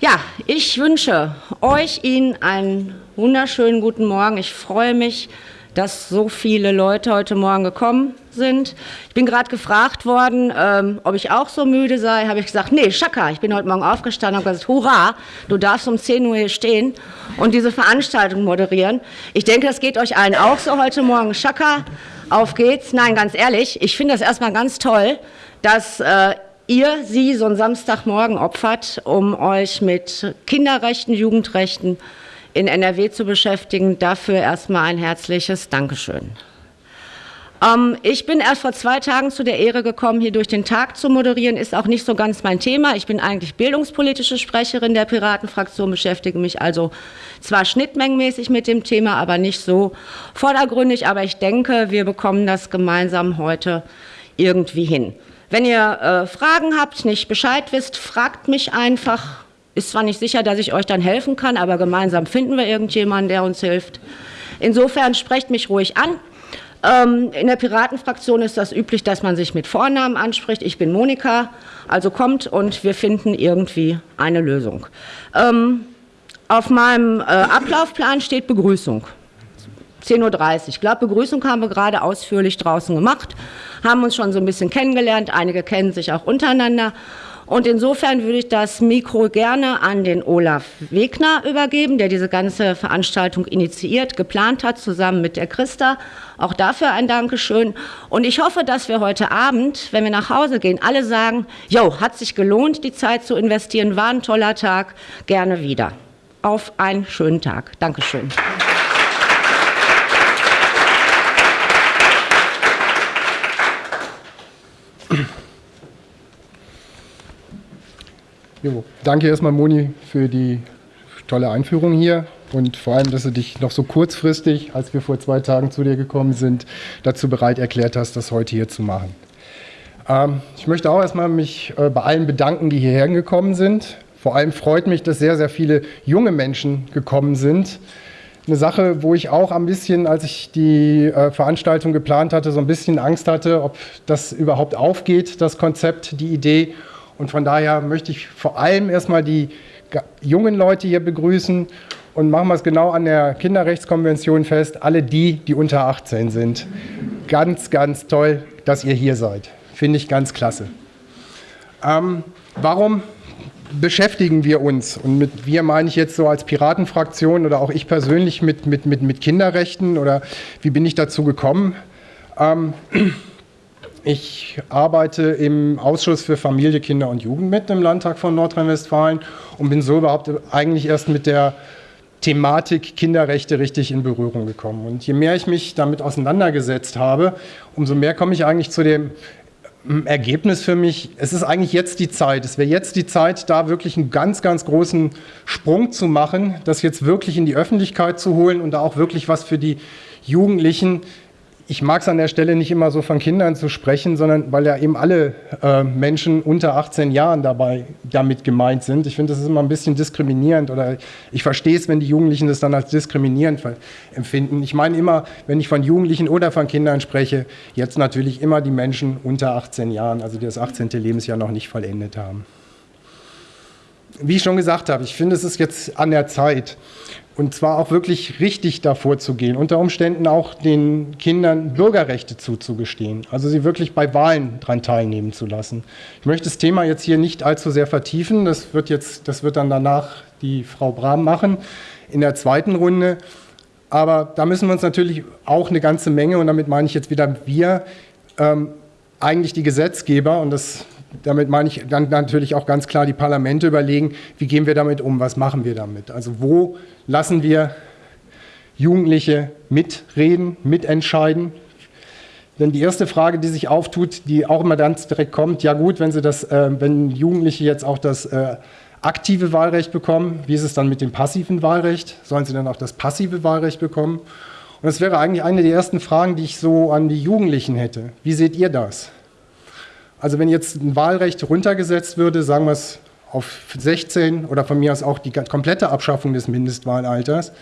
Ja, ich wünsche euch Ihnen einen wunderschönen guten Morgen. Ich freue mich, dass so viele Leute heute Morgen gekommen sind. Ich bin gerade gefragt worden, ähm, ob ich auch so müde sei. Habe ich gesagt, nee, Schaka, ich bin heute Morgen aufgestanden und gesagt, hurra, du darfst um 10 Uhr hier stehen und diese Veranstaltung moderieren. Ich denke, das geht euch allen auch so heute Morgen. Schaka, auf geht's. Nein, ganz ehrlich, ich finde das erstmal ganz toll, dass äh, ihr sie so einen Samstagmorgen opfert, um euch mit Kinderrechten, Jugendrechten, in NRW zu beschäftigen. Dafür erstmal ein herzliches Dankeschön. Ähm, ich bin erst vor zwei Tagen zu der Ehre gekommen, hier durch den Tag zu moderieren. Ist auch nicht so ganz mein Thema. Ich bin eigentlich bildungspolitische Sprecherin der Piratenfraktion, beschäftige mich also zwar schnittmengenmäßig mit dem Thema, aber nicht so vordergründig. Aber ich denke, wir bekommen das gemeinsam heute irgendwie hin. Wenn ihr äh, Fragen habt, nicht Bescheid wisst, fragt mich einfach. Ist zwar nicht sicher, dass ich euch dann helfen kann, aber gemeinsam finden wir irgendjemanden, der uns hilft. Insofern sprecht mich ruhig an. Ähm, in der Piratenfraktion ist das üblich, dass man sich mit Vornamen anspricht. Ich bin Monika, also kommt und wir finden irgendwie eine Lösung. Ähm, auf meinem äh, Ablaufplan steht Begrüßung. 10.30 Uhr. Ich glaube, Begrüßung haben wir gerade ausführlich draußen gemacht, haben uns schon so ein bisschen kennengelernt. Einige kennen sich auch untereinander. Und insofern würde ich das Mikro gerne an den Olaf Wegner übergeben, der diese ganze Veranstaltung initiiert, geplant hat, zusammen mit der Christa. Auch dafür ein Dankeschön. Und ich hoffe, dass wir heute Abend, wenn wir nach Hause gehen, alle sagen, jo, hat sich gelohnt, die Zeit zu investieren, war ein toller Tag, gerne wieder. Auf einen schönen Tag. Dankeschön. Jo, danke erstmal, Moni, für die tolle Einführung hier und vor allem, dass du dich noch so kurzfristig, als wir vor zwei Tagen zu dir gekommen sind, dazu bereit erklärt hast, das heute hier zu machen. Ähm, ich möchte auch erstmal mich äh, bei allen bedanken, die hierher gekommen sind. Vor allem freut mich, dass sehr, sehr viele junge Menschen gekommen sind. Eine Sache, wo ich auch ein bisschen, als ich die äh, Veranstaltung geplant hatte, so ein bisschen Angst hatte, ob das überhaupt aufgeht, das Konzept, die Idee und von daher möchte ich vor allem erstmal die jungen Leute hier begrüßen und machen wir es genau an der Kinderrechtskonvention fest, alle die, die unter 18 sind. Ganz, ganz toll, dass ihr hier seid. Finde ich ganz klasse. Ähm, warum beschäftigen wir uns, und mit wir meine ich jetzt so als Piratenfraktion oder auch ich persönlich mit, mit, mit, mit Kinderrechten oder wie bin ich dazu gekommen? Ähm, ich arbeite im Ausschuss für Familie, Kinder und Jugend mit im Landtag von Nordrhein-Westfalen und bin so überhaupt eigentlich erst mit der Thematik Kinderrechte richtig in Berührung gekommen. Und je mehr ich mich damit auseinandergesetzt habe, umso mehr komme ich eigentlich zu dem hm, Ergebnis für mich, es ist eigentlich jetzt die Zeit. Es wäre jetzt die Zeit, da wirklich einen ganz, ganz großen Sprung zu machen, das jetzt wirklich in die Öffentlichkeit zu holen und da auch wirklich was für die Jugendlichen ich mag es an der Stelle nicht immer so von Kindern zu sprechen, sondern weil ja eben alle äh, Menschen unter 18 Jahren dabei damit gemeint sind. Ich finde, das ist immer ein bisschen diskriminierend oder ich verstehe es, wenn die Jugendlichen das dann als diskriminierend empfinden. Ich meine immer, wenn ich von Jugendlichen oder von Kindern spreche, jetzt natürlich immer die Menschen unter 18 Jahren, also die das 18. Lebensjahr noch nicht vollendet haben. Wie ich schon gesagt habe, ich finde, es ist jetzt an der Zeit. Und zwar auch wirklich richtig davor zu gehen, unter Umständen auch den Kindern Bürgerrechte zuzugestehen, also sie wirklich bei Wahlen daran teilnehmen zu lassen. Ich möchte das Thema jetzt hier nicht allzu sehr vertiefen, das wird, jetzt, das wird dann danach die Frau Brahm machen in der zweiten Runde. Aber da müssen wir uns natürlich auch eine ganze Menge, und damit meine ich jetzt wieder wir, ähm, eigentlich die Gesetzgeber, und das damit meine ich dann natürlich auch ganz klar die Parlamente überlegen, wie gehen wir damit um, was machen wir damit. Also wo lassen wir Jugendliche mitreden, mitentscheiden. Denn die erste Frage, die sich auftut, die auch immer ganz direkt kommt, ja gut, wenn, sie das, äh, wenn Jugendliche jetzt auch das äh, aktive Wahlrecht bekommen, wie ist es dann mit dem passiven Wahlrecht? Sollen sie dann auch das passive Wahlrecht bekommen? Und das wäre eigentlich eine der ersten Fragen, die ich so an die Jugendlichen hätte. Wie seht ihr das? Also wenn jetzt ein Wahlrecht runtergesetzt würde, sagen wir es auf 16 oder von mir aus auch die komplette Abschaffung des Mindestwahlalters,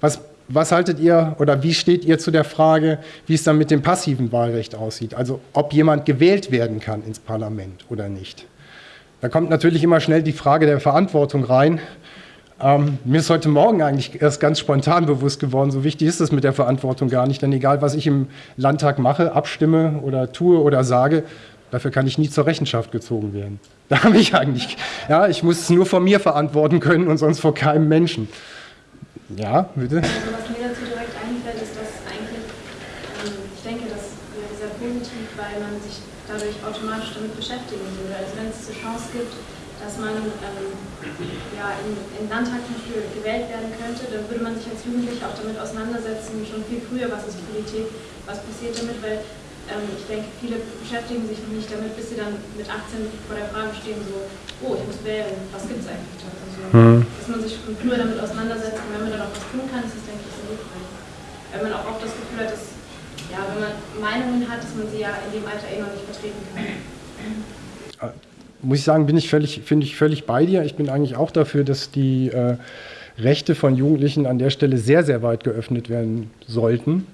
was, was haltet ihr oder wie steht ihr zu der Frage, wie es dann mit dem passiven Wahlrecht aussieht? Also ob jemand gewählt werden kann ins Parlament oder nicht. Da kommt natürlich immer schnell die Frage der Verantwortung rein. Ähm, mir ist heute Morgen eigentlich erst ganz spontan bewusst geworden, so wichtig ist es mit der Verantwortung gar nicht, denn egal, was ich im Landtag mache, abstimme oder tue oder sage, dafür kann ich nie zur Rechenschaft gezogen werden. Da habe ich eigentlich, ja, ich muss es nur vor mir verantworten können und sonst vor keinem Menschen. Ja, bitte. Also was mir dazu direkt einfällt, ist, dass eigentlich, ähm, ich denke, das wäre sehr positiv, weil man sich dadurch automatisch damit beschäftigen würde. Also wenn es die Chance gibt, dass man ähm, ja, in, in Landtag zum gewählt werden könnte, dann würde man sich als Jugendlicher auch damit auseinandersetzen, schon viel früher, was ist Politik, was passiert damit, weil ähm, ich denke, viele beschäftigen sich noch nicht damit, bis sie dann mit 18 vor der Frage stehen, so, oh, ich muss wählen, was gibt es eigentlich da? Also, mhm. Dass man sich früher damit auseinandersetzt und wenn man dann auch was tun kann, ist das, denke ich, sehr hilfreich. Wenn man auch oft das Gefühl hat, dass, ja, wenn man Meinungen hat, dass man sie ja in dem Alter eh noch nicht vertreten kann. Ah, muss ich sagen, bin ich völlig, finde ich völlig bei dir. Ich bin eigentlich auch dafür, dass die äh, Rechte von Jugendlichen an der Stelle sehr, sehr weit geöffnet werden sollten.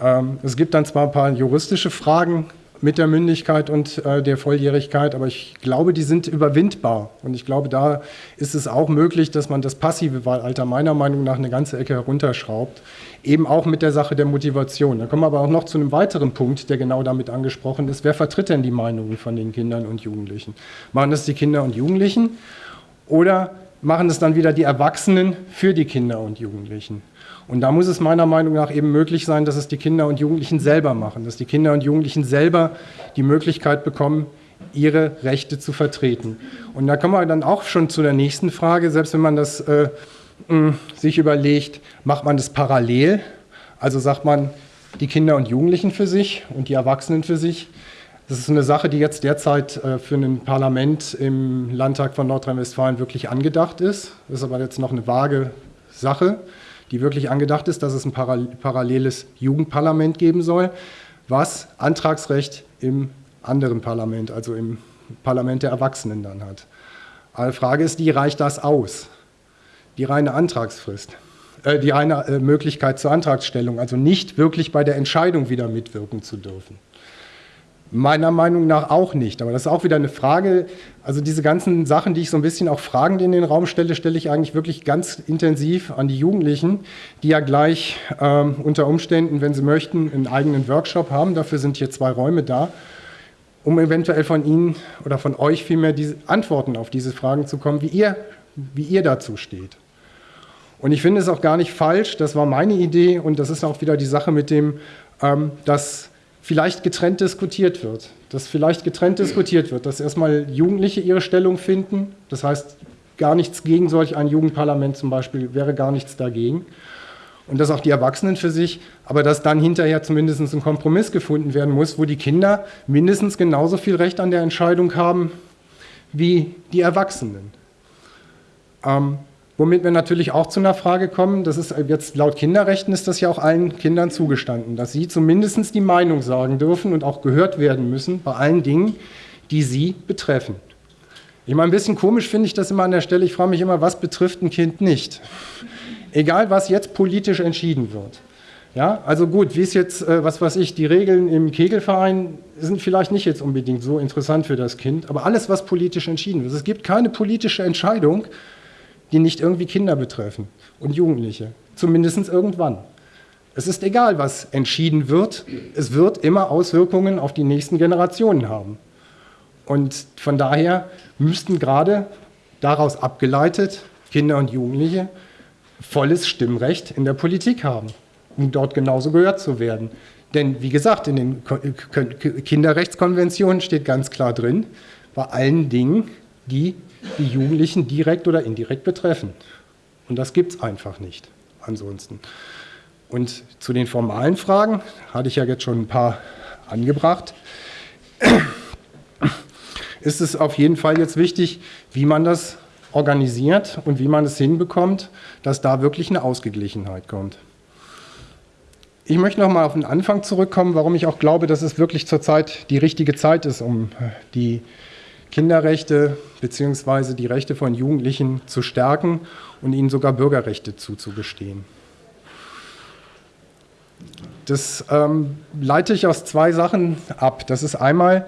Ähm, es gibt dann zwar ein paar juristische Fragen mit der Mündigkeit und äh, der Volljährigkeit, aber ich glaube, die sind überwindbar. Und ich glaube, da ist es auch möglich, dass man das passive Wahlalter meiner Meinung nach eine ganze Ecke herunterschraubt. Eben auch mit der Sache der Motivation. Da kommen wir aber auch noch zu einem weiteren Punkt, der genau damit angesprochen ist. Wer vertritt denn die Meinungen von den Kindern und Jugendlichen? Machen das die Kinder und Jugendlichen oder machen es dann wieder die Erwachsenen für die Kinder und Jugendlichen? Und da muss es meiner Meinung nach eben möglich sein, dass es die Kinder und Jugendlichen selber machen, dass die Kinder und Jugendlichen selber die Möglichkeit bekommen, ihre Rechte zu vertreten. Und da kommen wir dann auch schon zu der nächsten Frage, selbst wenn man das äh, mh, sich überlegt, macht man das parallel? Also sagt man die Kinder und Jugendlichen für sich und die Erwachsenen für sich. Das ist eine Sache, die jetzt derzeit äh, für ein Parlament im Landtag von Nordrhein-Westfalen wirklich angedacht ist. Das ist aber jetzt noch eine vage Sache die wirklich angedacht ist, dass es ein paralleles Jugendparlament geben soll, was Antragsrecht im anderen Parlament, also im Parlament der Erwachsenen dann hat. Aber die Frage ist, die reicht das aus? Die reine Antragsfrist, äh, die reine äh, Möglichkeit zur Antragsstellung, also nicht wirklich bei der Entscheidung wieder mitwirken zu dürfen. Meiner Meinung nach auch nicht. Aber das ist auch wieder eine Frage. Also diese ganzen Sachen, die ich so ein bisschen auch fragend in den Raum stelle, stelle ich eigentlich wirklich ganz intensiv an die Jugendlichen, die ja gleich ähm, unter Umständen, wenn sie möchten, einen eigenen Workshop haben. Dafür sind hier zwei Räume da, um eventuell von Ihnen oder von euch vielmehr diese Antworten auf diese Fragen zu kommen, wie ihr, wie ihr dazu steht. Und ich finde es auch gar nicht falsch, das war meine Idee und das ist auch wieder die Sache mit dem, ähm, dass vielleicht getrennt diskutiert wird. Dass vielleicht getrennt diskutiert wird, dass erstmal Jugendliche ihre Stellung finden. Das heißt, gar nichts gegen solch ein Jugendparlament zum Beispiel, wäre gar nichts dagegen. Und dass auch die Erwachsenen für sich, aber dass dann hinterher zumindest ein Kompromiss gefunden werden muss, wo die Kinder mindestens genauso viel Recht an der Entscheidung haben wie die Erwachsenen. Ähm, Womit wir natürlich auch zu einer Frage kommen, das ist jetzt laut Kinderrechten ist das ja auch allen Kindern zugestanden, dass sie zumindest die Meinung sagen dürfen und auch gehört werden müssen bei allen Dingen, die sie betreffen. Ich meine, ein bisschen komisch finde ich das immer an der Stelle. Ich frage mich immer, was betrifft ein Kind nicht? Egal, was jetzt politisch entschieden wird. Ja, also gut, wie ist jetzt, äh, was weiß ich, die Regeln im Kegelverein sind vielleicht nicht jetzt unbedingt so interessant für das Kind, aber alles, was politisch entschieden wird. Es gibt keine politische Entscheidung, die nicht irgendwie Kinder betreffen und Jugendliche. Zumindest irgendwann. Es ist egal, was entschieden wird. Es wird immer Auswirkungen auf die nächsten Generationen haben. Und von daher müssten gerade daraus abgeleitet Kinder und Jugendliche volles Stimmrecht in der Politik haben, um dort genauso gehört zu werden. Denn wie gesagt, in den Kinderrechtskonventionen steht ganz klar drin, bei allen Dingen, die die Jugendlichen direkt oder indirekt betreffen. Und das gibt es einfach nicht ansonsten. Und zu den formalen Fragen hatte ich ja jetzt schon ein paar angebracht. Ist es auf jeden Fall jetzt wichtig, wie man das organisiert und wie man es hinbekommt, dass da wirklich eine Ausgeglichenheit kommt. Ich möchte noch mal auf den Anfang zurückkommen, warum ich auch glaube, dass es wirklich zurzeit die richtige Zeit ist, um die Kinderrechte bzw. die Rechte von Jugendlichen zu stärken und ihnen sogar Bürgerrechte zuzugestehen. Das ähm, leite ich aus zwei Sachen ab. Das ist einmal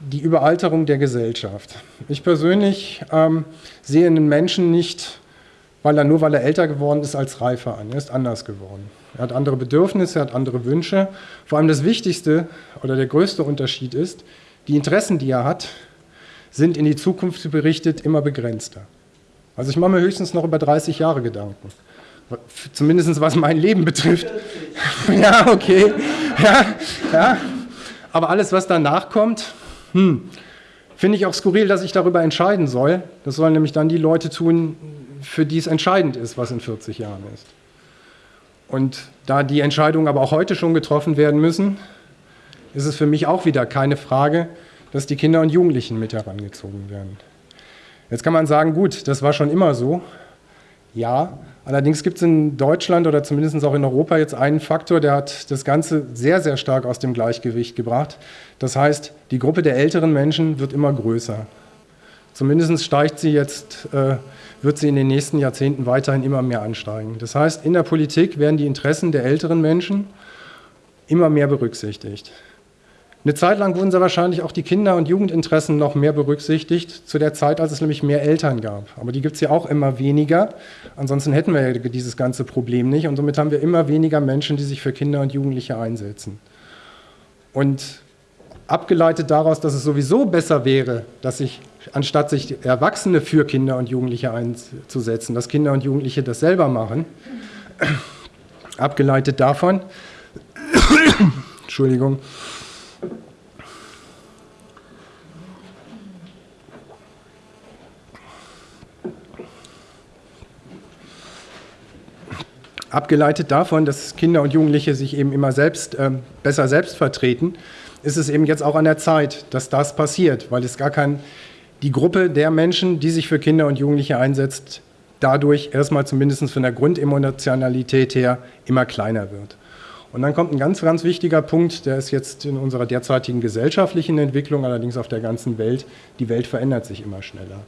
die Überalterung der Gesellschaft. Ich persönlich ähm, sehe einen Menschen nicht, weil er nur weil er älter geworden ist, als reifer an. Er ist anders geworden. Er hat andere Bedürfnisse, er hat andere Wünsche. Vor allem das Wichtigste oder der größte Unterschied ist, die Interessen, die er hat, sind in die Zukunft berichtet immer begrenzter. Also ich mache mir höchstens noch über 30 Jahre Gedanken. Zumindest was mein Leben betrifft. ja, okay. Ja, ja. Aber alles, was danach kommt, hm, finde ich auch skurril, dass ich darüber entscheiden soll. Das sollen nämlich dann die Leute tun, für die es entscheidend ist, was in 40 Jahren ist. Und da die Entscheidungen aber auch heute schon getroffen werden müssen, ist es für mich auch wieder keine Frage, dass die Kinder und Jugendlichen mit herangezogen werden. Jetzt kann man sagen, gut, das war schon immer so. Ja, allerdings gibt es in Deutschland oder zumindest auch in Europa jetzt einen Faktor, der hat das Ganze sehr, sehr stark aus dem Gleichgewicht gebracht. Das heißt, die Gruppe der älteren Menschen wird immer größer. Zumindest steigt sie jetzt äh, wird sie in den nächsten Jahrzehnten weiterhin immer mehr ansteigen. Das heißt, in der Politik werden die Interessen der älteren Menschen immer mehr berücksichtigt. Eine Zeit lang wurden sehr wahrscheinlich auch die Kinder- und Jugendinteressen noch mehr berücksichtigt, zu der Zeit, als es nämlich mehr Eltern gab. Aber die gibt es ja auch immer weniger. Ansonsten hätten wir ja dieses ganze Problem nicht. Und somit haben wir immer weniger Menschen, die sich für Kinder und Jugendliche einsetzen. Und abgeleitet daraus, dass es sowieso besser wäre, dass sich, anstatt sich Erwachsene für Kinder und Jugendliche einzusetzen, dass Kinder und Jugendliche das selber machen, abgeleitet davon, Entschuldigung, abgeleitet davon, dass Kinder und Jugendliche sich eben immer selbst äh, besser selbst vertreten, ist es eben jetzt auch an der Zeit, dass das passiert, weil es gar kein, die Gruppe der Menschen, die sich für Kinder und Jugendliche einsetzt, dadurch erstmal zumindest von der Grundemotionalität her immer kleiner wird. Und dann kommt ein ganz, ganz wichtiger Punkt, der ist jetzt in unserer derzeitigen gesellschaftlichen Entwicklung, allerdings auf der ganzen Welt, die Welt verändert sich immer schneller.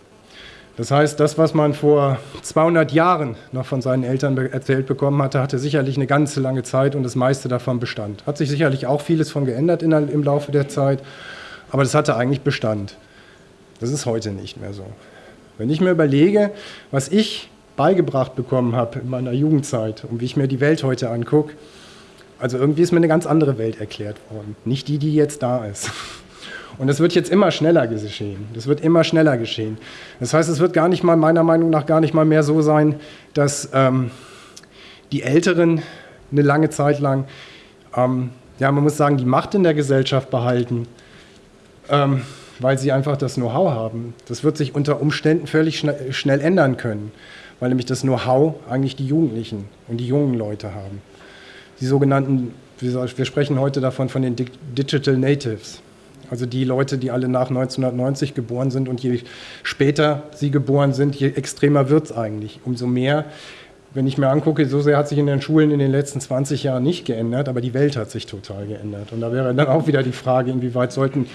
Das heißt, das, was man vor 200 Jahren noch von seinen Eltern erzählt bekommen hatte, hatte sicherlich eine ganze lange Zeit und das meiste davon bestand. Hat sich sicherlich auch vieles von geändert in, im Laufe der Zeit, aber das hatte eigentlich Bestand. Das ist heute nicht mehr so. Wenn ich mir überlege, was ich beigebracht bekommen habe in meiner Jugendzeit und wie ich mir die Welt heute angucke, also irgendwie ist mir eine ganz andere Welt erklärt worden. Nicht die, die jetzt da ist. Und es wird jetzt immer schneller geschehen. Das wird immer schneller geschehen. Das heißt, es wird gar nicht mal, meiner Meinung nach, gar nicht mal mehr so sein, dass ähm, die Älteren eine lange Zeit lang, ähm, ja, man muss sagen, die Macht in der Gesellschaft behalten, ähm, weil sie einfach das Know-how haben. Das wird sich unter Umständen völlig schnell, schnell ändern können, weil nämlich das Know-how eigentlich die Jugendlichen und die jungen Leute haben. Die sogenannten, wir sprechen heute davon von den Digital Natives. Also die Leute, die alle nach 1990 geboren sind und je später sie geboren sind, je extremer wird es eigentlich. Umso mehr, wenn ich mir angucke, so sehr hat sich in den Schulen in den letzten 20 Jahren nicht geändert, aber die Welt hat sich total geändert. Und da wäre dann auch wieder die Frage, inwieweit sollten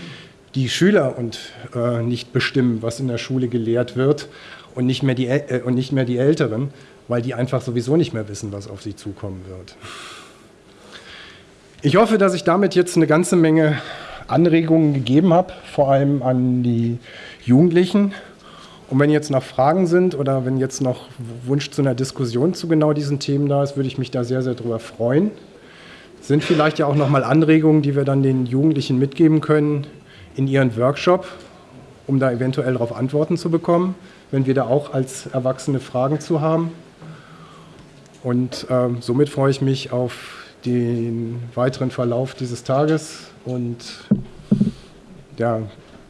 die Schüler und äh, nicht bestimmen, was in der Schule gelehrt wird und nicht, mehr die, äh, und nicht mehr die Älteren, weil die einfach sowieso nicht mehr wissen, was auf sie zukommen wird. Ich hoffe, dass ich damit jetzt eine ganze Menge Anregungen gegeben habe, vor allem an die Jugendlichen. Und wenn jetzt noch Fragen sind oder wenn jetzt noch Wunsch zu einer Diskussion zu genau diesen Themen da ist, würde ich mich da sehr, sehr drüber freuen. Sind vielleicht ja auch noch mal Anregungen, die wir dann den Jugendlichen mitgeben können in ihren Workshop, um da eventuell darauf Antworten zu bekommen, wenn wir da auch als Erwachsene Fragen zu haben. Und äh, somit freue ich mich auf den weiteren Verlauf dieses Tages und ja,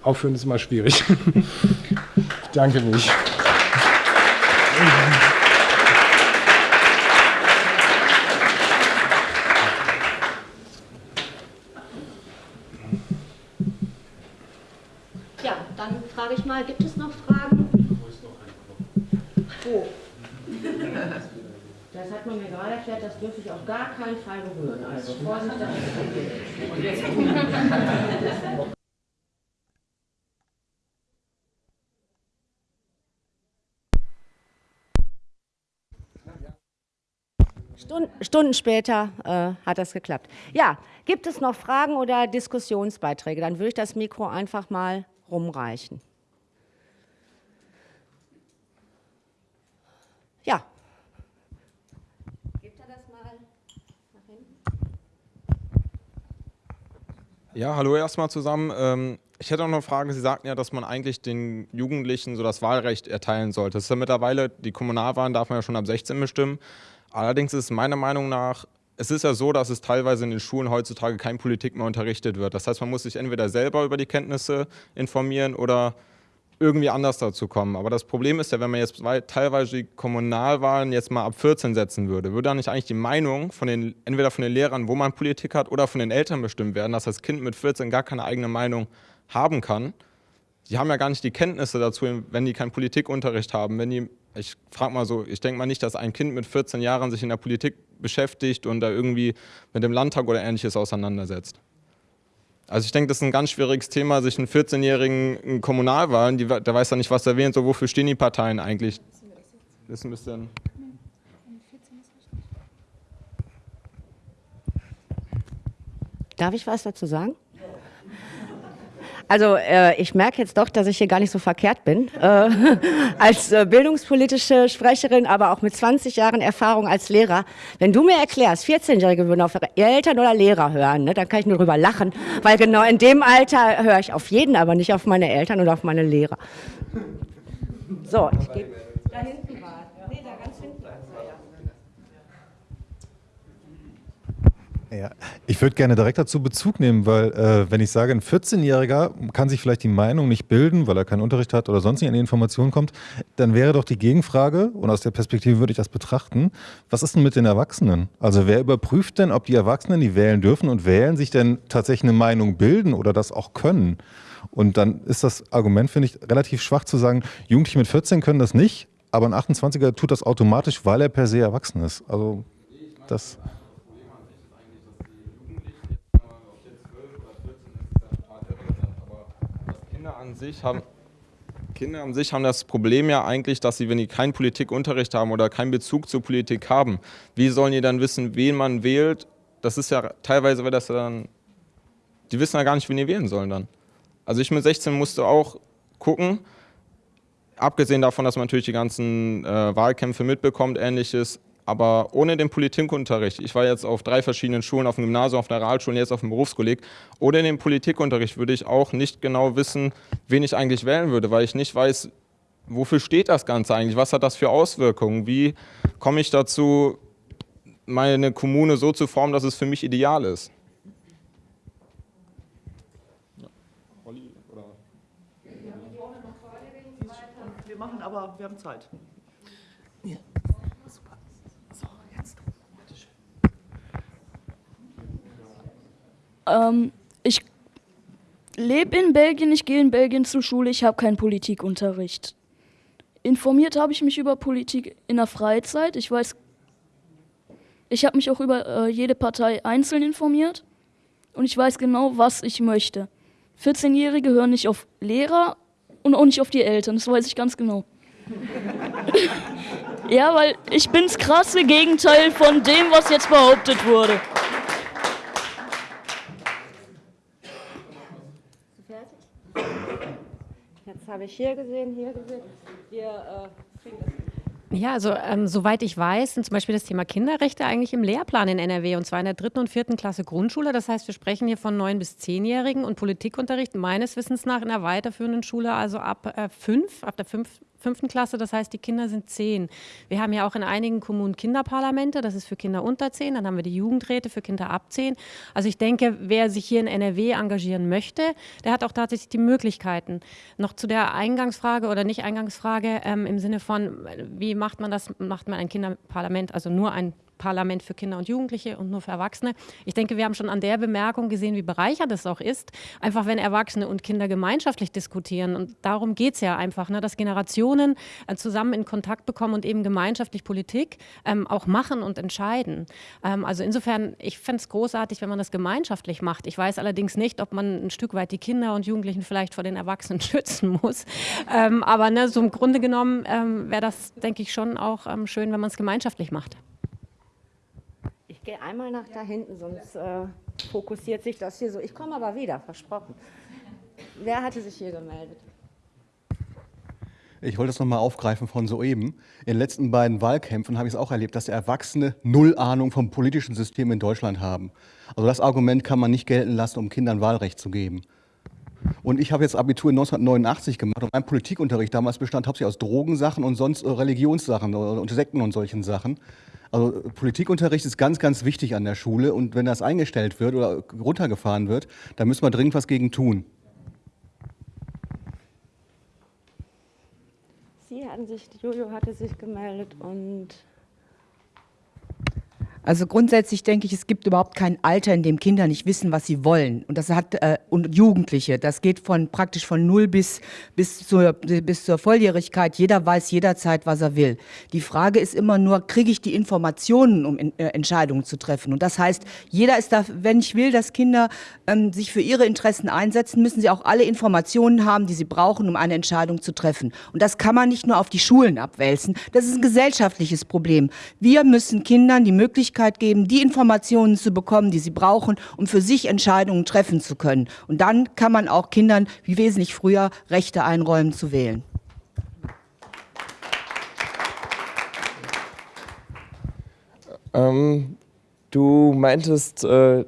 aufhören ist immer schwierig. ich danke mich. Ja, dann frage ich mal, gibt es noch Fragen? Oh. Das hat man mir gerade erklärt, das dürfte ich auf gar keinen Fall berühren. Also Vorsicht, das ist Stunden, Stunden später äh, hat das geklappt. Ja, gibt es noch Fragen oder Diskussionsbeiträge? Dann würde ich das Mikro einfach mal rumreichen. Ja. Gebt er das mal nach hinten? Ja, hallo erstmal zusammen. Ähm, ich hätte auch noch eine Frage. Sie sagten ja, dass man eigentlich den Jugendlichen so das Wahlrecht erteilen sollte. Das ist ja mittlerweile, die Kommunalwahlen darf man ja schon ab 16 bestimmen. Allerdings ist es meiner Meinung nach, es ist ja so, dass es teilweise in den Schulen heutzutage kein Politik mehr unterrichtet wird. Das heißt, man muss sich entweder selber über die Kenntnisse informieren oder irgendwie anders dazu kommen. Aber das Problem ist ja, wenn man jetzt teilweise die Kommunalwahlen jetzt mal ab 14 setzen würde, würde dann nicht eigentlich die Meinung von den, entweder von den Lehrern, wo man Politik hat, oder von den Eltern bestimmt werden, dass das Kind mit 14 gar keine eigene Meinung haben kann. Die haben ja gar nicht die Kenntnisse dazu, wenn die keinen Politikunterricht haben. Wenn die, ich frage mal so, ich denke mal nicht, dass ein Kind mit 14 Jahren sich in der Politik beschäftigt und da irgendwie mit dem Landtag oder ähnliches auseinandersetzt. Also ich denke, das ist ein ganz schwieriges Thema, sich einen 14-Jährigen in Kommunalwahlen, die, der weiß ja nicht, was er wählt, so wofür stehen die Parteien eigentlich. Das ist ein bisschen... Darf ich was dazu sagen? Also äh, ich merke jetzt doch, dass ich hier gar nicht so verkehrt bin. Äh, als äh, bildungspolitische Sprecherin, aber auch mit 20 Jahren Erfahrung als Lehrer. Wenn du mir erklärst, 14-Jährige würden auf Eltern oder Lehrer hören, ne, dann kann ich nur drüber lachen. Weil genau in dem Alter höre ich auf jeden, aber nicht auf meine Eltern oder auf meine Lehrer. So, ich gehe da hinten war. Nee, da ganz hinten. Ja, ich würde gerne direkt dazu Bezug nehmen, weil äh, wenn ich sage, ein 14-Jähriger kann sich vielleicht die Meinung nicht bilden, weil er keinen Unterricht hat oder sonst nicht an die Informationen kommt, dann wäre doch die Gegenfrage, und aus der Perspektive würde ich das betrachten, was ist denn mit den Erwachsenen? Also wer überprüft denn, ob die Erwachsenen, die wählen dürfen und wählen, sich denn tatsächlich eine Meinung bilden oder das auch können? Und dann ist das Argument, finde ich, relativ schwach zu sagen, Jugendliche mit 14 können das nicht, aber ein 28er tut das automatisch, weil er per se erwachsen ist. Also das... an sich haben, Kinder an sich haben das Problem ja eigentlich, dass sie, wenn die keinen Politikunterricht haben oder keinen Bezug zur Politik haben, wie sollen die dann wissen, wen man wählt? Das ist ja teilweise, weil das dann, die wissen ja gar nicht, wen die wählen sollen dann. Also ich mit 16 musste auch gucken, abgesehen davon, dass man natürlich die ganzen äh, Wahlkämpfe mitbekommt, ähnliches, aber ohne den Politikunterricht, ich war jetzt auf drei verschiedenen Schulen, auf dem Gymnasium, auf der Realschule und jetzt auf dem Berufskolleg, ohne den Politikunterricht würde ich auch nicht genau wissen, wen ich eigentlich wählen würde, weil ich nicht weiß, wofür steht das Ganze eigentlich, was hat das für Auswirkungen, wie komme ich dazu, meine Kommune so zu formen, dass es für mich ideal ist. Wir machen aber, wir haben Zeit. Ja. Ähm, ich lebe in Belgien, ich gehe in Belgien zur Schule, ich habe keinen Politikunterricht. Informiert habe ich mich über Politik in der Freizeit. Ich weiß, ich habe mich auch über äh, jede Partei einzeln informiert und ich weiß genau, was ich möchte. 14-Jährige hören nicht auf Lehrer und auch nicht auf die Eltern, das weiß ich ganz genau. ja, weil ich das krasse Gegenteil von dem, was jetzt behauptet wurde. Habe ich hier gesehen, hier gesehen. Wir äh, kriegen das. Ja, also ähm, soweit ich weiß, sind zum Beispiel das Thema Kinderrechte eigentlich im Lehrplan in NRW und zwar in der dritten und vierten Klasse Grundschule. Das heißt, wir sprechen hier von neun bis zehnjährigen und Politikunterricht meines Wissens nach in der weiterführenden Schule, also ab äh, fünf, ab der fünf, fünften Klasse, das heißt, die Kinder sind zehn. Wir haben ja auch in einigen Kommunen Kinderparlamente, das ist für Kinder unter zehn, dann haben wir die Jugendräte für Kinder ab zehn. Also ich denke, wer sich hier in NRW engagieren möchte, der hat auch tatsächlich die Möglichkeiten. Noch zu der Eingangsfrage oder nicht Eingangsfrage ähm, im Sinne von, wie macht man das, macht man ein Kinderparlament, also nur ein Parlament für Kinder und Jugendliche und nur für Erwachsene. Ich denke, wir haben schon an der Bemerkung gesehen, wie bereichernd es auch ist, einfach wenn Erwachsene und Kinder gemeinschaftlich diskutieren. Und darum geht es ja einfach, ne, dass Generationen äh, zusammen in Kontakt bekommen und eben gemeinschaftlich Politik ähm, auch machen und entscheiden. Ähm, also insofern, ich fände es großartig, wenn man das gemeinschaftlich macht. Ich weiß allerdings nicht, ob man ein Stück weit die Kinder und Jugendlichen vielleicht vor den Erwachsenen schützen muss. Ähm, aber ne, so im Grunde genommen ähm, wäre das, denke ich, schon auch ähm, schön, wenn man es gemeinschaftlich macht. Ich gehe einmal nach da hinten, sonst äh, fokussiert sich das hier so. Ich komme aber wieder, versprochen. Wer hatte sich hier gemeldet? Ich wollte das nochmal aufgreifen von soeben. In den letzten beiden Wahlkämpfen habe ich es auch erlebt, dass Erwachsene null Ahnung vom politischen System in Deutschland haben. Also das Argument kann man nicht gelten lassen, um Kindern Wahlrecht zu geben. Und ich habe jetzt Abitur in 1989 gemacht und mein Politikunterricht damals bestand hauptsächlich aus Drogensachen und sonst äh, Religionssachen und Sekten und solchen Sachen. Also Politikunterricht ist ganz, ganz wichtig an der Schule und wenn das eingestellt wird oder runtergefahren wird, dann müssen wir dringend was gegen tun. Sie hatten sich, Jojo hatte sich gemeldet und also grundsätzlich denke ich, es gibt überhaupt kein Alter, in dem Kinder nicht wissen, was sie wollen. Und das hat äh, und Jugendliche. Das geht von praktisch von null bis bis zur bis zur Volljährigkeit. Jeder weiß jederzeit, was er will. Die Frage ist immer nur, kriege ich die Informationen, um in, äh, Entscheidungen zu treffen? Und das heißt, jeder ist da, wenn ich will, dass Kinder ähm, sich für ihre Interessen einsetzen, müssen sie auch alle Informationen haben, die sie brauchen, um eine Entscheidung zu treffen. Und das kann man nicht nur auf die Schulen abwälzen. Das ist ein gesellschaftliches Problem. Wir müssen Kindern die Möglichkeit Möglichkeit geben, die Informationen zu bekommen, die sie brauchen, um für sich Entscheidungen treffen zu können. Und dann kann man auch Kindern, wie wesentlich früher, Rechte einräumen zu wählen. Ähm, du meintest, äh,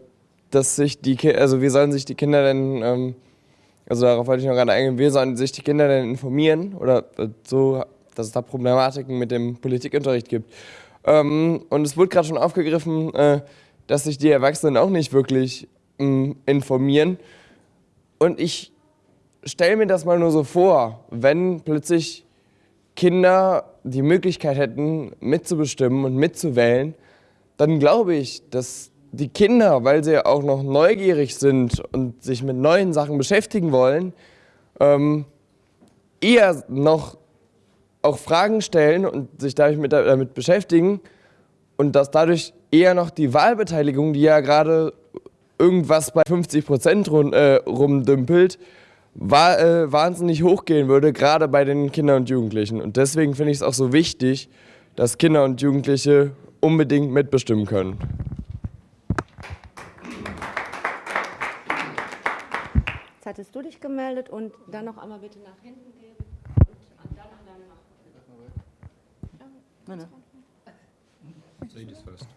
dass sich die Ki also wie sollen sich die Kinder denn, ähm, also darauf wollte ich noch gerade eingehen, wie sollen sich die Kinder denn informieren oder äh, so, dass es da Problematiken mit dem Politikunterricht gibt. Ähm, und es wurde gerade schon aufgegriffen, äh, dass sich die Erwachsenen auch nicht wirklich ähm, informieren. Und ich stelle mir das mal nur so vor, wenn plötzlich Kinder die Möglichkeit hätten, mitzubestimmen und mitzuwählen, dann glaube ich, dass die Kinder, weil sie auch noch neugierig sind und sich mit neuen Sachen beschäftigen wollen, ähm, eher noch auch Fragen stellen und sich dadurch mit, damit beschäftigen und dass dadurch eher noch die Wahlbeteiligung, die ja gerade irgendwas bei 50 Prozent rum, äh, rumdümpelt, war, äh, wahnsinnig hochgehen würde, gerade bei den Kindern und Jugendlichen. Und deswegen finde ich es auch so wichtig, dass Kinder und Jugendliche unbedingt mitbestimmen können. Jetzt hattest du dich gemeldet und dann noch einmal bitte nach hinten Ladies first.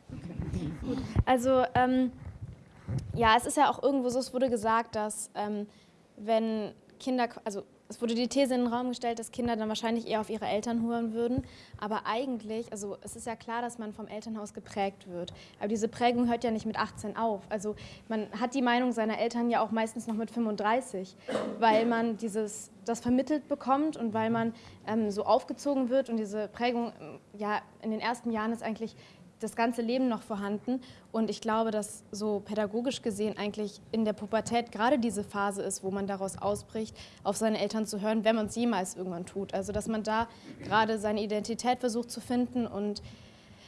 Also, ähm, ja, es ist ja auch irgendwo so, es wurde gesagt, dass ähm, wenn Kinder, also es wurde die These in den Raum gestellt, dass Kinder dann wahrscheinlich eher auf ihre Eltern hören würden. Aber eigentlich, also es ist ja klar, dass man vom Elternhaus geprägt wird. Aber diese Prägung hört ja nicht mit 18 auf. Also man hat die Meinung seiner Eltern ja auch meistens noch mit 35, weil man dieses, das vermittelt bekommt und weil man ähm, so aufgezogen wird. Und diese Prägung, ja, in den ersten Jahren ist eigentlich das ganze Leben noch vorhanden. Und ich glaube, dass so pädagogisch gesehen eigentlich in der Pubertät gerade diese Phase ist, wo man daraus ausbricht, auf seine Eltern zu hören, wenn man es jemals irgendwann tut. Also dass man da gerade seine Identität versucht zu finden und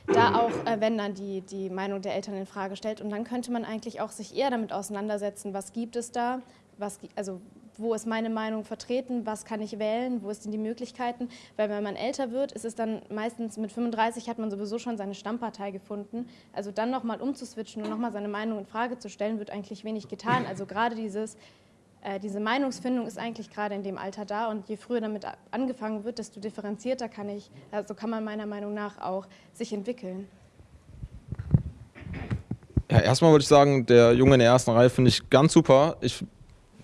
da auch, äh, wenn dann die, die Meinung der Eltern in Frage stellt. Und dann könnte man eigentlich auch sich eher damit auseinandersetzen, was gibt es da, was, also wo ist meine Meinung vertreten, was kann ich wählen, wo sind die Möglichkeiten. Weil wenn man älter wird, ist es dann meistens mit 35 hat man sowieso schon seine Stammpartei gefunden. Also dann nochmal umzuswitchen und nochmal seine Meinung in Frage zu stellen, wird eigentlich wenig getan. Also gerade dieses, äh, diese Meinungsfindung ist eigentlich gerade in dem Alter da und je früher damit angefangen wird, desto differenzierter kann ich, also kann man meiner Meinung nach auch sich entwickeln. Ja, erstmal würde ich sagen, der Junge in der ersten Reihe finde ich ganz super. Ich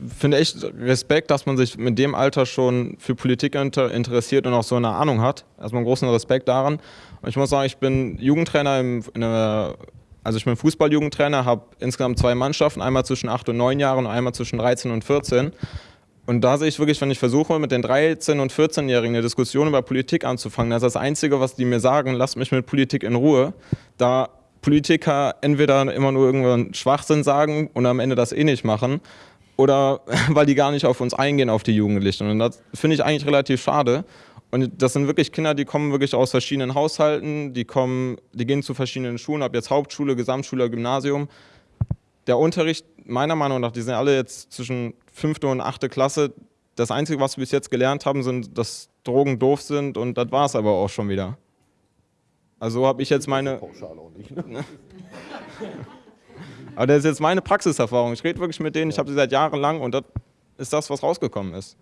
finde echt Respekt, dass man sich mit dem Alter schon für Politik inter interessiert und auch so eine Ahnung hat. Erstmal einen großen Respekt daran. Und ich muss sagen, ich bin Jugendtrainer, im, der, also ich bin Fußballjugendtrainer, habe insgesamt zwei Mannschaften, einmal zwischen 8 und 9 Jahren und einmal zwischen 13 und 14. Und da sehe ich wirklich, wenn ich versuche, mit den 13- und 14-Jährigen eine Diskussion über Politik anzufangen, das ist das Einzige, was die mir sagen, lasst mich mit Politik in Ruhe. Da Politiker entweder immer nur irgendwann Schwachsinn sagen und am Ende das eh nicht machen oder weil die gar nicht auf uns eingehen, auf die Jugendlichen. Und das finde ich eigentlich relativ schade. Und das sind wirklich Kinder, die kommen wirklich aus verschiedenen Haushalten, die kommen, die gehen zu verschiedenen Schulen, ob jetzt Hauptschule, Gesamtschule, Gymnasium. Der Unterricht, meiner Meinung nach, die sind alle jetzt zwischen fünfte und achte Klasse. Das Einzige, was wir bis jetzt gelernt haben, sind, dass Drogen doof sind und das war es aber auch schon wieder. Also so habe ich jetzt meine. Aber das ist jetzt meine Praxiserfahrung. Ich rede wirklich mit denen, ich habe sie seit Jahren lang und das ist das, was rausgekommen ist.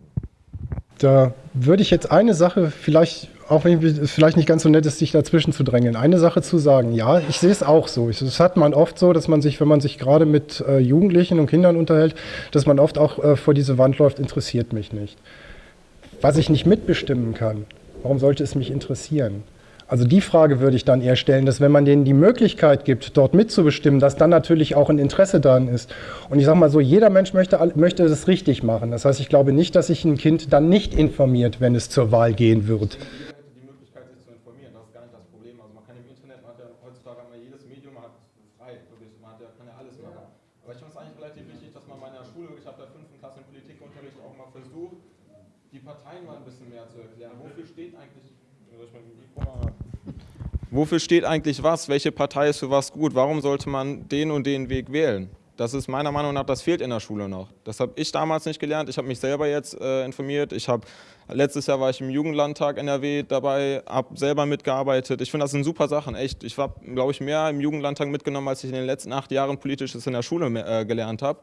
Da würde ich jetzt eine Sache vielleicht, auch wenn es vielleicht nicht ganz so nett ist, sich dazwischen zu drängeln, eine Sache zu sagen. Ja, ich sehe es auch so. Das hat man oft so, dass man sich, wenn man sich gerade mit äh, Jugendlichen und Kindern unterhält, dass man oft auch äh, vor diese Wand läuft, interessiert mich nicht. Was ich nicht mitbestimmen kann, warum sollte es mich interessieren? Also die Frage würde ich dann eher stellen, dass wenn man denen die Möglichkeit gibt, dort mitzubestimmen, dass dann natürlich auch ein Interesse daran ist. Und ich sage mal so, jeder Mensch möchte, möchte das richtig machen. Das heißt, ich glaube nicht, dass sich ein Kind dann nicht informiert, wenn es zur Wahl gehen wird. Wofür steht eigentlich was? Welche Partei ist für was gut? Warum sollte man den und den Weg wählen? Das ist meiner Meinung nach, das fehlt in der Schule noch. Das habe ich damals nicht gelernt. Ich habe mich selber jetzt äh, informiert. Ich habe letztes Jahr war ich im Jugendlandtag NRW dabei, habe selber mitgearbeitet. Ich finde, das sind super Sachen, echt. Ich habe, glaube ich, mehr im Jugendlandtag mitgenommen, als ich in den letzten acht Jahren politisches in der Schule äh, gelernt habe.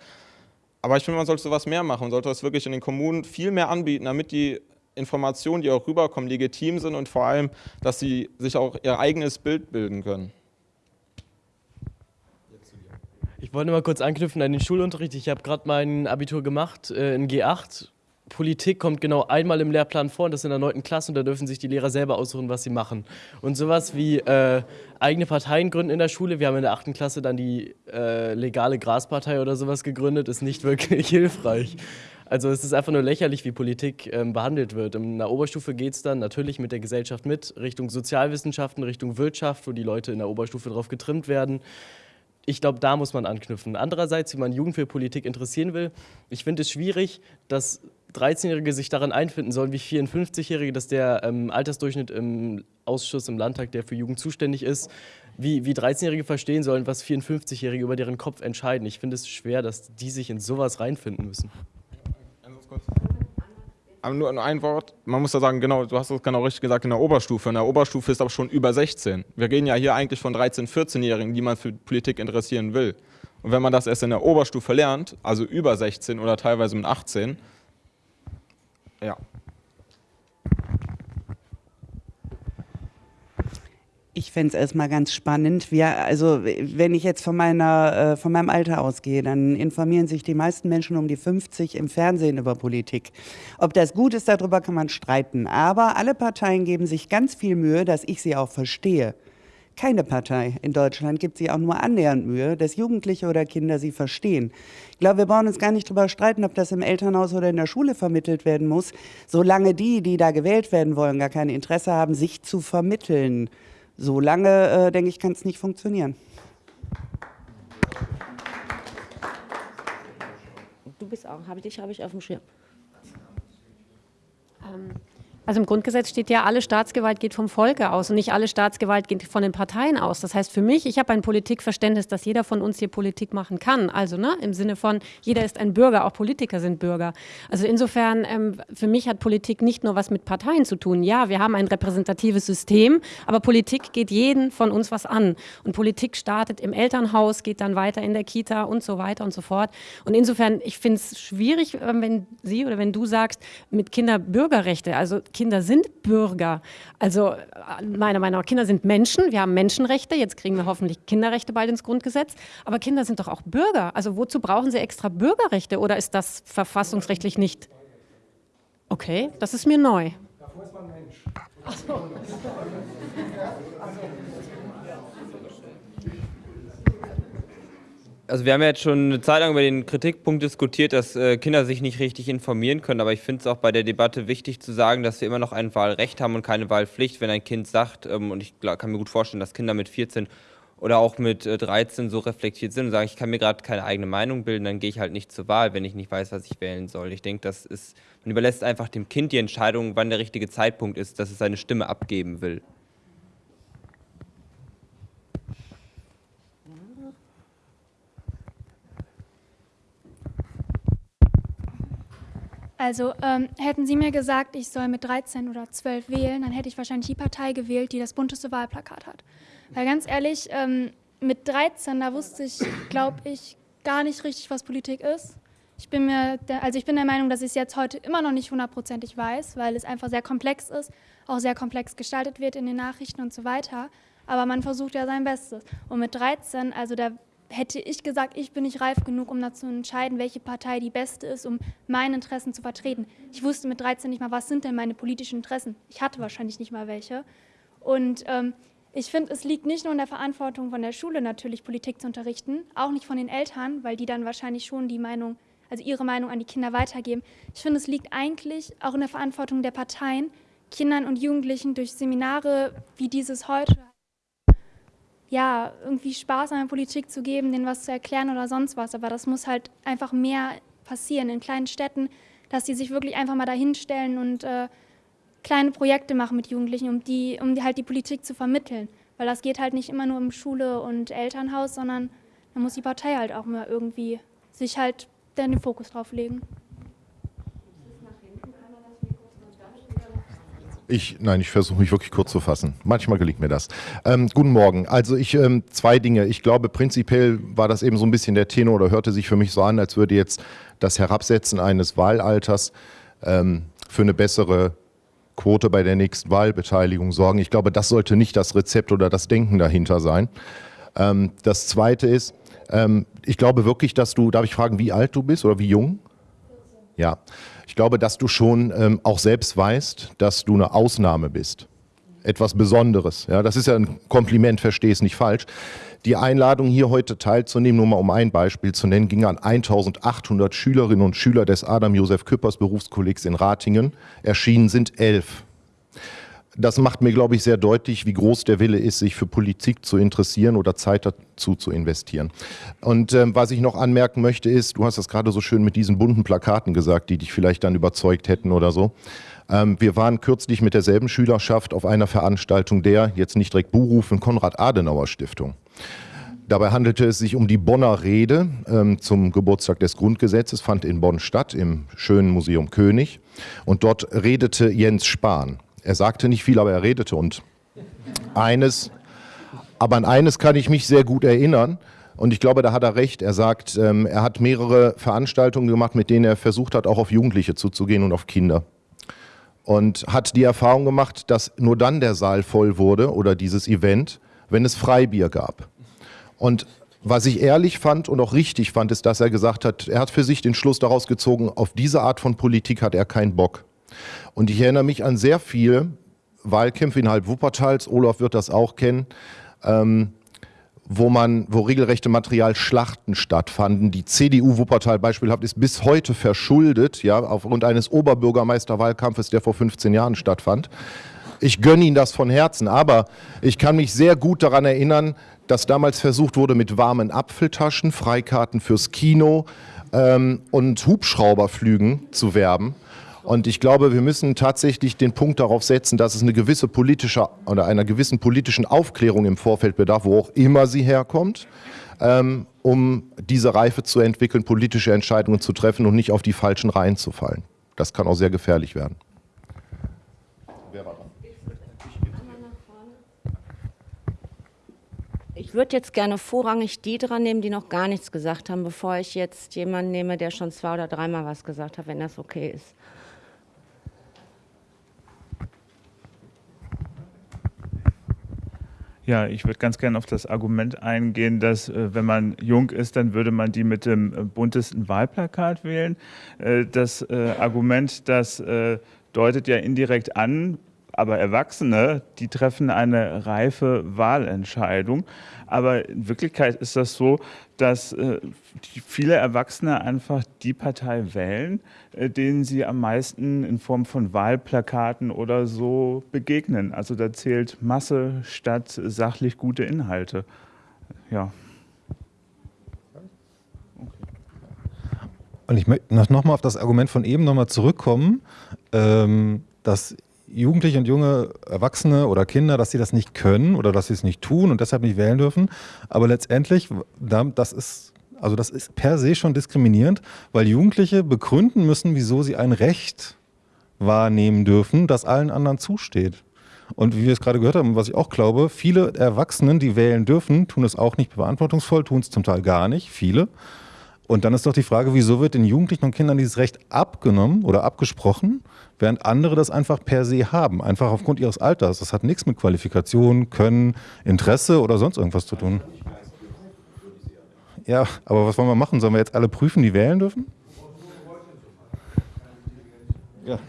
Aber ich finde, man sollte sowas mehr machen. Sollte das wirklich in den Kommunen viel mehr anbieten, damit die Informationen, die auch rüberkommen, legitim sind und vor allem, dass sie sich auch ihr eigenes Bild bilden können. Ich wollte mal kurz anknüpfen an den Schulunterricht. Ich habe gerade mein Abitur gemacht äh, in G8. Politik kommt genau einmal im Lehrplan vor und das in der 9. Klasse und da dürfen sich die Lehrer selber aussuchen, was sie machen. Und sowas wie äh, eigene Parteien gründen in der Schule, wir haben in der 8. Klasse dann die äh, legale Graspartei oder sowas gegründet, ist nicht wirklich hilfreich. Also es ist einfach nur lächerlich, wie Politik ähm, behandelt wird. In der Oberstufe geht es dann natürlich mit der Gesellschaft mit, Richtung Sozialwissenschaften, Richtung Wirtschaft, wo die Leute in der Oberstufe drauf getrimmt werden. Ich glaube, da muss man anknüpfen. Andererseits, wie man Jugend für Politik interessieren will, ich finde es schwierig, dass 13-Jährige sich daran einfinden sollen, wie 54-Jährige, dass der ähm, Altersdurchschnitt im Ausschuss im Landtag, der für Jugend zuständig ist, wie, wie 13-Jährige verstehen sollen, was 54-Jährige über deren Kopf entscheiden. Ich finde es schwer, dass die sich in sowas reinfinden müssen kurz. Aber nur ein Wort, man muss da sagen, genau, du hast es genau richtig gesagt, in der Oberstufe. In der Oberstufe ist aber schon über 16. Wir reden ja hier eigentlich von 13-, 14-Jährigen, die man für Politik interessieren will. Und wenn man das erst in der Oberstufe lernt, also über 16 oder teilweise mit 18, ja, Ich fände es erstmal ganz spannend. Wir, also wenn ich jetzt von, meiner, äh, von meinem Alter ausgehe, dann informieren sich die meisten Menschen um die 50 im Fernsehen über Politik. Ob das gut ist, darüber kann man streiten. Aber alle Parteien geben sich ganz viel Mühe, dass ich sie auch verstehe. Keine Partei in Deutschland gibt sich auch nur annähernd Mühe, dass Jugendliche oder Kinder sie verstehen. Ich glaube, wir brauchen uns gar nicht darüber streiten, ob das im Elternhaus oder in der Schule vermittelt werden muss, solange die, die da gewählt werden wollen, gar kein Interesse haben, sich zu vermitteln so lange, äh, denke ich, kann es nicht funktionieren. Du bist auch, habe ich dich habe ich auf dem Schirm. Ähm, also im Grundgesetz steht ja, alle Staatsgewalt geht vom Volke aus und nicht alle Staatsgewalt geht von den Parteien aus. Das heißt für mich, ich habe ein Politikverständnis, dass jeder von uns hier Politik machen kann. Also ne, im Sinne von, jeder ist ein Bürger, auch Politiker sind Bürger. Also insofern, ähm, für mich hat Politik nicht nur was mit Parteien zu tun. Ja, wir haben ein repräsentatives System, aber Politik geht jeden von uns was an. Und Politik startet im Elternhaus, geht dann weiter in der Kita und so weiter und so fort. Und insofern, ich finde es schwierig, ähm, wenn Sie oder wenn du sagst, mit Kinderbürgerrechte, also Kinder sind Bürger. Also meiner Meinung nach, Kinder sind Menschen. Wir haben Menschenrechte. Jetzt kriegen wir hoffentlich Kinderrechte bald ins Grundgesetz. Aber Kinder sind doch auch Bürger. Also wozu brauchen sie extra Bürgerrechte? Oder ist das verfassungsrechtlich nicht? Okay, das ist mir neu. Davor ist man Mensch. Ach so. Also wir haben ja jetzt schon eine Zeit lang über den Kritikpunkt diskutiert, dass äh, Kinder sich nicht richtig informieren können, aber ich finde es auch bei der Debatte wichtig zu sagen, dass wir immer noch ein Wahlrecht haben und keine Wahlpflicht. Wenn ein Kind sagt, ähm, und ich kann mir gut vorstellen, dass Kinder mit 14 oder auch mit 13 äh, so reflektiert sind und sagen, ich kann mir gerade keine eigene Meinung bilden, dann gehe ich halt nicht zur Wahl, wenn ich nicht weiß, was ich wählen soll. Ich denke, das ist, man überlässt einfach dem Kind die Entscheidung, wann der richtige Zeitpunkt ist, dass es seine Stimme abgeben will. Also ähm, hätten Sie mir gesagt, ich soll mit 13 oder 12 wählen, dann hätte ich wahrscheinlich die Partei gewählt, die das bunteste Wahlplakat hat. Weil ganz ehrlich, ähm, mit 13, da wusste ich, glaube ich, gar nicht richtig, was Politik ist. Ich bin mir, der, also ich bin der Meinung, dass ich es jetzt heute immer noch nicht hundertprozentig weiß, weil es einfach sehr komplex ist, auch sehr komplex gestaltet wird in den Nachrichten und so weiter. Aber man versucht ja sein Bestes. Und mit 13, also da hätte ich gesagt, ich bin nicht reif genug, um dazu zu entscheiden, welche Partei die beste ist, um meine Interessen zu vertreten. Ich wusste mit 13 nicht mal, was sind denn meine politischen Interessen. Ich hatte wahrscheinlich nicht mal welche. Und ähm, ich finde, es liegt nicht nur in der Verantwortung von der Schule natürlich, Politik zu unterrichten, auch nicht von den Eltern, weil die dann wahrscheinlich schon die Meinung, also ihre Meinung an die Kinder weitergeben. Ich finde, es liegt eigentlich auch in der Verantwortung der Parteien, Kindern und Jugendlichen durch Seminare wie dieses heute ja, irgendwie Spaß an der Politik zu geben, denen was zu erklären oder sonst was. Aber das muss halt einfach mehr passieren in kleinen Städten, dass sie sich wirklich einfach mal dahinstellen und äh, kleine Projekte machen mit Jugendlichen, um die, um die halt die Politik zu vermitteln. Weil das geht halt nicht immer nur um Schule und Elternhaus, sondern da muss die Partei halt auch mal irgendwie sich halt den Fokus drauf legen. Ich, nein, ich versuche mich wirklich kurz zu fassen. Manchmal gelingt mir das. Ähm, guten Morgen. Also ich, ähm, zwei Dinge. Ich glaube, prinzipiell war das eben so ein bisschen der Tenor oder hörte sich für mich so an, als würde jetzt das Herabsetzen eines Wahlalters ähm, für eine bessere Quote bei der nächsten Wahlbeteiligung sorgen. Ich glaube, das sollte nicht das Rezept oder das Denken dahinter sein. Ähm, das Zweite ist, ähm, ich glaube wirklich, dass du, darf ich fragen, wie alt du bist oder wie jung? Ja, ich glaube, dass du schon ähm, auch selbst weißt, dass du eine Ausnahme bist. Etwas Besonderes. Ja, das ist ja ein Kompliment, verstehe es nicht falsch. Die Einladung, hier heute teilzunehmen, nur mal um ein Beispiel zu nennen, ging an 1800 Schülerinnen und Schüler des Adam-Josef Küppers Berufskollegs in Ratingen. Erschienen sind elf das macht mir, glaube ich, sehr deutlich, wie groß der Wille ist, sich für Politik zu interessieren oder Zeit dazu zu investieren. Und ähm, was ich noch anmerken möchte ist, du hast das gerade so schön mit diesen bunten Plakaten gesagt, die dich vielleicht dann überzeugt hätten oder so. Ähm, wir waren kürzlich mit derselben Schülerschaft auf einer Veranstaltung der, jetzt nicht direkt Buhrufen, Konrad-Adenauer-Stiftung. Dabei handelte es sich um die Bonner Rede ähm, zum Geburtstag des Grundgesetzes, fand in Bonn statt, im schönen Museum König. Und dort redete Jens Spahn. Er sagte nicht viel, aber er redete und eines, aber an eines kann ich mich sehr gut erinnern. Und ich glaube, da hat er recht. Er sagt, ähm, er hat mehrere Veranstaltungen gemacht, mit denen er versucht hat, auch auf Jugendliche zuzugehen und auf Kinder. Und hat die Erfahrung gemacht, dass nur dann der Saal voll wurde oder dieses Event, wenn es Freibier gab. Und was ich ehrlich fand und auch richtig fand, ist, dass er gesagt hat, er hat für sich den Schluss daraus gezogen, auf diese Art von Politik hat er keinen Bock. Und ich erinnere mich an sehr viele Wahlkämpfe innerhalb Wuppertals, Olaf wird das auch kennen, ähm, wo man, wo regelrechte Materialschlachten stattfanden. Die CDU Wuppertal beispielhaft ist bis heute verschuldet, ja, aufgrund eines Oberbürgermeisterwahlkampfes, der vor 15 Jahren stattfand. Ich gönne Ihnen das von Herzen, aber ich kann mich sehr gut daran erinnern, dass damals versucht wurde, mit warmen Apfeltaschen, Freikarten fürs Kino ähm, und Hubschrauberflügen zu werben. Und ich glaube, wir müssen tatsächlich den Punkt darauf setzen, dass es eine gewisse politische oder einer gewissen politischen Aufklärung im Vorfeld bedarf, wo auch immer sie herkommt, ähm, um diese Reife zu entwickeln, politische Entscheidungen zu treffen und nicht auf die falschen Reihen zu fallen. Das kann auch sehr gefährlich werden. Ich würde jetzt gerne vorrangig die dran nehmen, die noch gar nichts gesagt haben, bevor ich jetzt jemanden nehme, der schon zwei oder dreimal was gesagt hat, wenn das okay ist. Ja, ich würde ganz gerne auf das Argument eingehen, dass äh, wenn man jung ist, dann würde man die mit dem äh, buntesten Wahlplakat wählen. Äh, das Argument, das deutet ja indirekt an, aber Erwachsene, die treffen eine reife Wahlentscheidung. Aber in Wirklichkeit ist das so, dass äh, viele Erwachsene einfach die Partei wählen, äh, denen sie am meisten in Form von Wahlplakaten oder so begegnen. Also da zählt Masse statt sachlich gute Inhalte. Ja. Und ich möchte nochmal auf das Argument von eben nochmal zurückkommen, ähm, dass Jugendliche und junge Erwachsene oder Kinder, dass sie das nicht können oder dass sie es nicht tun und deshalb nicht wählen dürfen. Aber letztendlich, das ist Also das ist per se schon diskriminierend, weil Jugendliche begründen müssen, wieso sie ein Recht wahrnehmen dürfen, das allen anderen zusteht. Und wie wir es gerade gehört haben, was ich auch glaube, viele Erwachsenen, die wählen dürfen, tun es auch nicht beantwortungsvoll, tun es zum Teil gar nicht, viele. Und dann ist doch die Frage, wieso wird den Jugendlichen und Kindern dieses Recht abgenommen oder abgesprochen, während andere das einfach per se haben, einfach aufgrund ihres Alters. Das hat nichts mit Qualifikation, Können, Interesse oder sonst irgendwas zu tun. Ja, aber was wollen wir machen? Sollen wir jetzt alle prüfen, die wählen dürfen? Ja.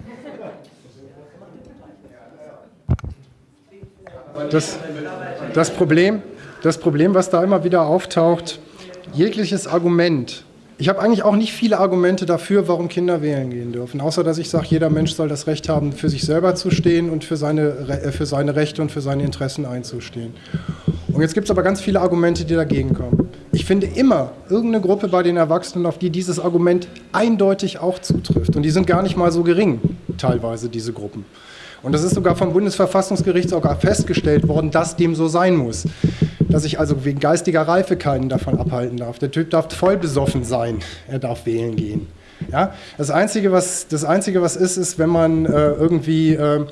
Das, das, Problem, das Problem, was da immer wieder auftaucht, jegliches Argument. Ich habe eigentlich auch nicht viele Argumente dafür, warum Kinder wählen gehen dürfen, außer dass ich sage, jeder Mensch soll das Recht haben, für sich selber zu stehen und für seine, äh, für seine Rechte und für seine Interessen einzustehen. Und jetzt gibt es aber ganz viele Argumente, die dagegen kommen. Ich finde immer irgendeine Gruppe bei den Erwachsenen, auf die dieses Argument eindeutig auch zutrifft. Und die sind gar nicht mal so gering, teilweise diese Gruppen. Und das ist sogar vom Bundesverfassungsgericht sogar festgestellt worden, dass dem so sein muss. Dass ich also wegen geistiger Reife keinen davon abhalten darf. Der Typ darf voll besoffen sein, er darf wählen gehen. Ja? Das, Einzige, was, das Einzige, was ist, ist, wenn man äh, irgendwie äh,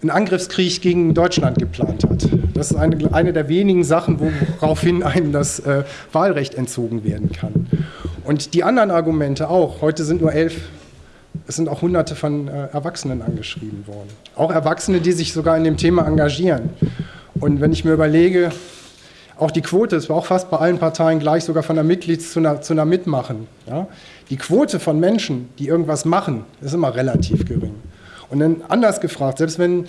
einen Angriffskrieg gegen Deutschland geplant hat. Das ist eine, eine der wenigen Sachen, woraufhin einem das äh, Wahlrecht entzogen werden kann. Und die anderen Argumente auch. Heute sind nur elf es sind auch hunderte von äh, Erwachsenen angeschrieben worden. Auch Erwachsene, die sich sogar in dem Thema engagieren. Und wenn ich mir überlege, auch die Quote, es war auch fast bei allen Parteien gleich, sogar von der Mitglieds- zu einer, zu einer Mitmachen. Ja? Die Quote von Menschen, die irgendwas machen, ist immer relativ gering. Und dann anders gefragt, selbst wenn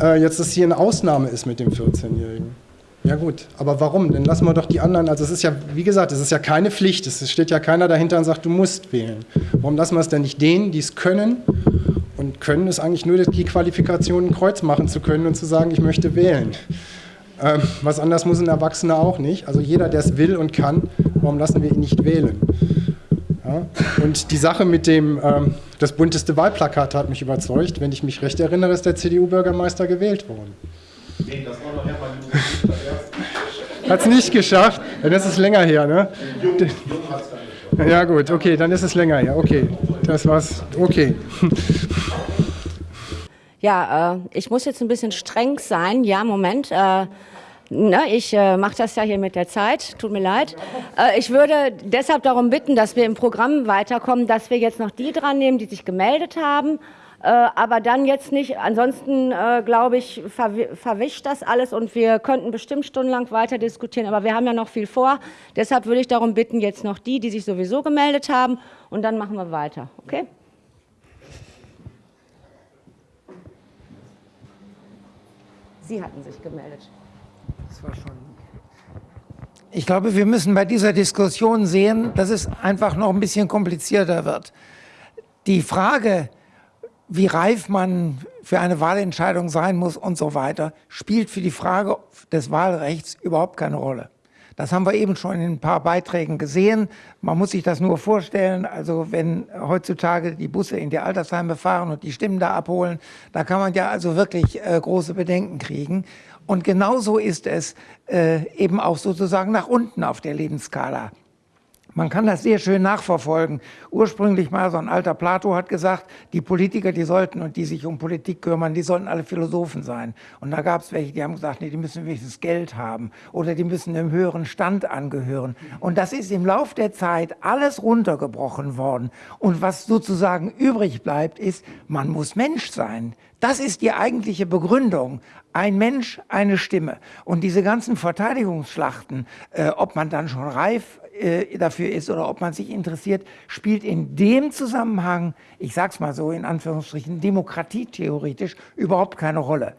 äh, jetzt das hier eine Ausnahme ist mit dem 14-Jährigen, ja gut, aber warum? Dann lassen wir doch die anderen, also es ist ja, wie gesagt, es ist ja keine Pflicht, es steht ja keiner dahinter und sagt, du musst wählen. Warum lassen wir es denn nicht denen, die es können? Und können ist eigentlich nur die Qualifikation, ein Kreuz machen zu können und zu sagen, ich möchte wählen. Ähm, was anders muss ein Erwachsener auch nicht. Also jeder, der es will und kann, warum lassen wir ihn nicht wählen? Ja? Und die Sache mit dem, ähm, das bunteste Wahlplakat hat mich überzeugt. Wenn ich mich recht erinnere, ist der CDU-Bürgermeister gewählt worden. Nee, das war noch Hermann Hat es nicht geschafft? Dann ist es länger her, ne? Ja gut, okay, dann ist es länger her. Okay, das war's. Okay. Ja, äh, ich muss jetzt ein bisschen streng sein. Ja, Moment. Äh, ne, ich äh, mache das ja hier mit der Zeit. Tut mir leid. Äh, ich würde deshalb darum bitten, dass wir im Programm weiterkommen, dass wir jetzt noch die dran nehmen, die sich gemeldet haben äh, aber dann jetzt nicht. Ansonsten, äh, glaube ich, verwischt das alles und wir könnten bestimmt stundenlang weiter diskutieren, aber wir haben ja noch viel vor. Deshalb würde ich darum bitten, jetzt noch die, die sich sowieso gemeldet haben und dann machen wir weiter. Okay? Sie hatten sich gemeldet. Das war schon. Ich glaube, wir müssen bei dieser Diskussion sehen, dass es einfach noch ein bisschen komplizierter wird. Die Frage, wie reif man für eine Wahlentscheidung sein muss und so weiter, spielt für die Frage des Wahlrechts überhaupt keine Rolle. Das haben wir eben schon in ein paar Beiträgen gesehen. Man muss sich das nur vorstellen, also wenn heutzutage die Busse in die Altersheime fahren und die Stimmen da abholen, da kann man ja also wirklich äh, große Bedenken kriegen. Und genauso ist es äh, eben auch sozusagen nach unten auf der Lebensskala. Man kann das sehr schön nachverfolgen. Ursprünglich mal so ein alter Plato hat gesagt, die Politiker, die sollten und die sich um Politik kümmern, die sollten alle Philosophen sein. Und da gab es welche, die haben gesagt, nee, die müssen wenigstens Geld haben oder die müssen einem höheren Stand angehören. Und das ist im Lauf der Zeit alles runtergebrochen worden. Und was sozusagen übrig bleibt, ist, man muss Mensch sein. Das ist die eigentliche Begründung. Ein Mensch, eine Stimme. Und diese ganzen Verteidigungsschlachten, äh, ob man dann schon reif äh, dafür ist oder ob man sich interessiert, spielt in dem Zusammenhang, ich sage es mal so in Anführungsstrichen, demokratietheoretisch überhaupt keine Rolle.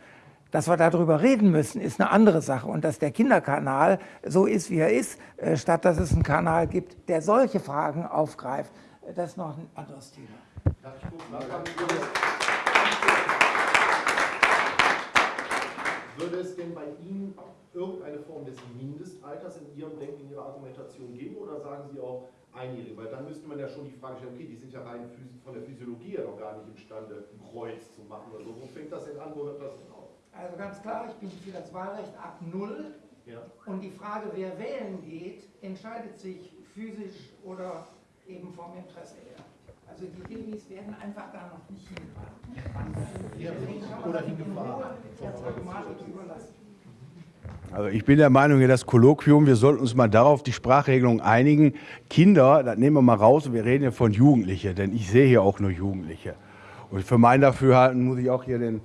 Dass wir darüber reden müssen, ist eine andere Sache. Und dass der Kinderkanal so ist, wie er ist, äh, statt dass es einen Kanal gibt, der solche Fragen aufgreift, äh, das ist noch ein anderes Thema. Würde es denn bei Ihnen irgendeine Form des Mindestalters in Ihrem Denken, in Ihrer Argumentation geben oder sagen Sie auch einjährige? Weil dann müsste man ja schon die Frage stellen, okay, die sind ja rein von der Physiologie ja noch gar nicht imstande, ein Kreuz zu machen oder so. Wo fängt das denn an, wo hört das denn auf? Also ganz klar, ich bin für das Wahlrecht ab Null. Ja. Und die Frage, wer wählen geht, entscheidet sich physisch oder eben vom Interesse her. Also die Babys werden einfach da noch nicht hingebracht. Oder hingefahren. Der Pragmatik überlassen. Also ich bin der Meinung, das Kolloquium, wir sollten uns mal darauf die Sprachregelung einigen. Kinder, das nehmen wir mal raus wir reden ja von Jugendlichen, denn ich sehe hier auch nur Jugendliche. Und für mein Dafürhalten muss ich auch hier den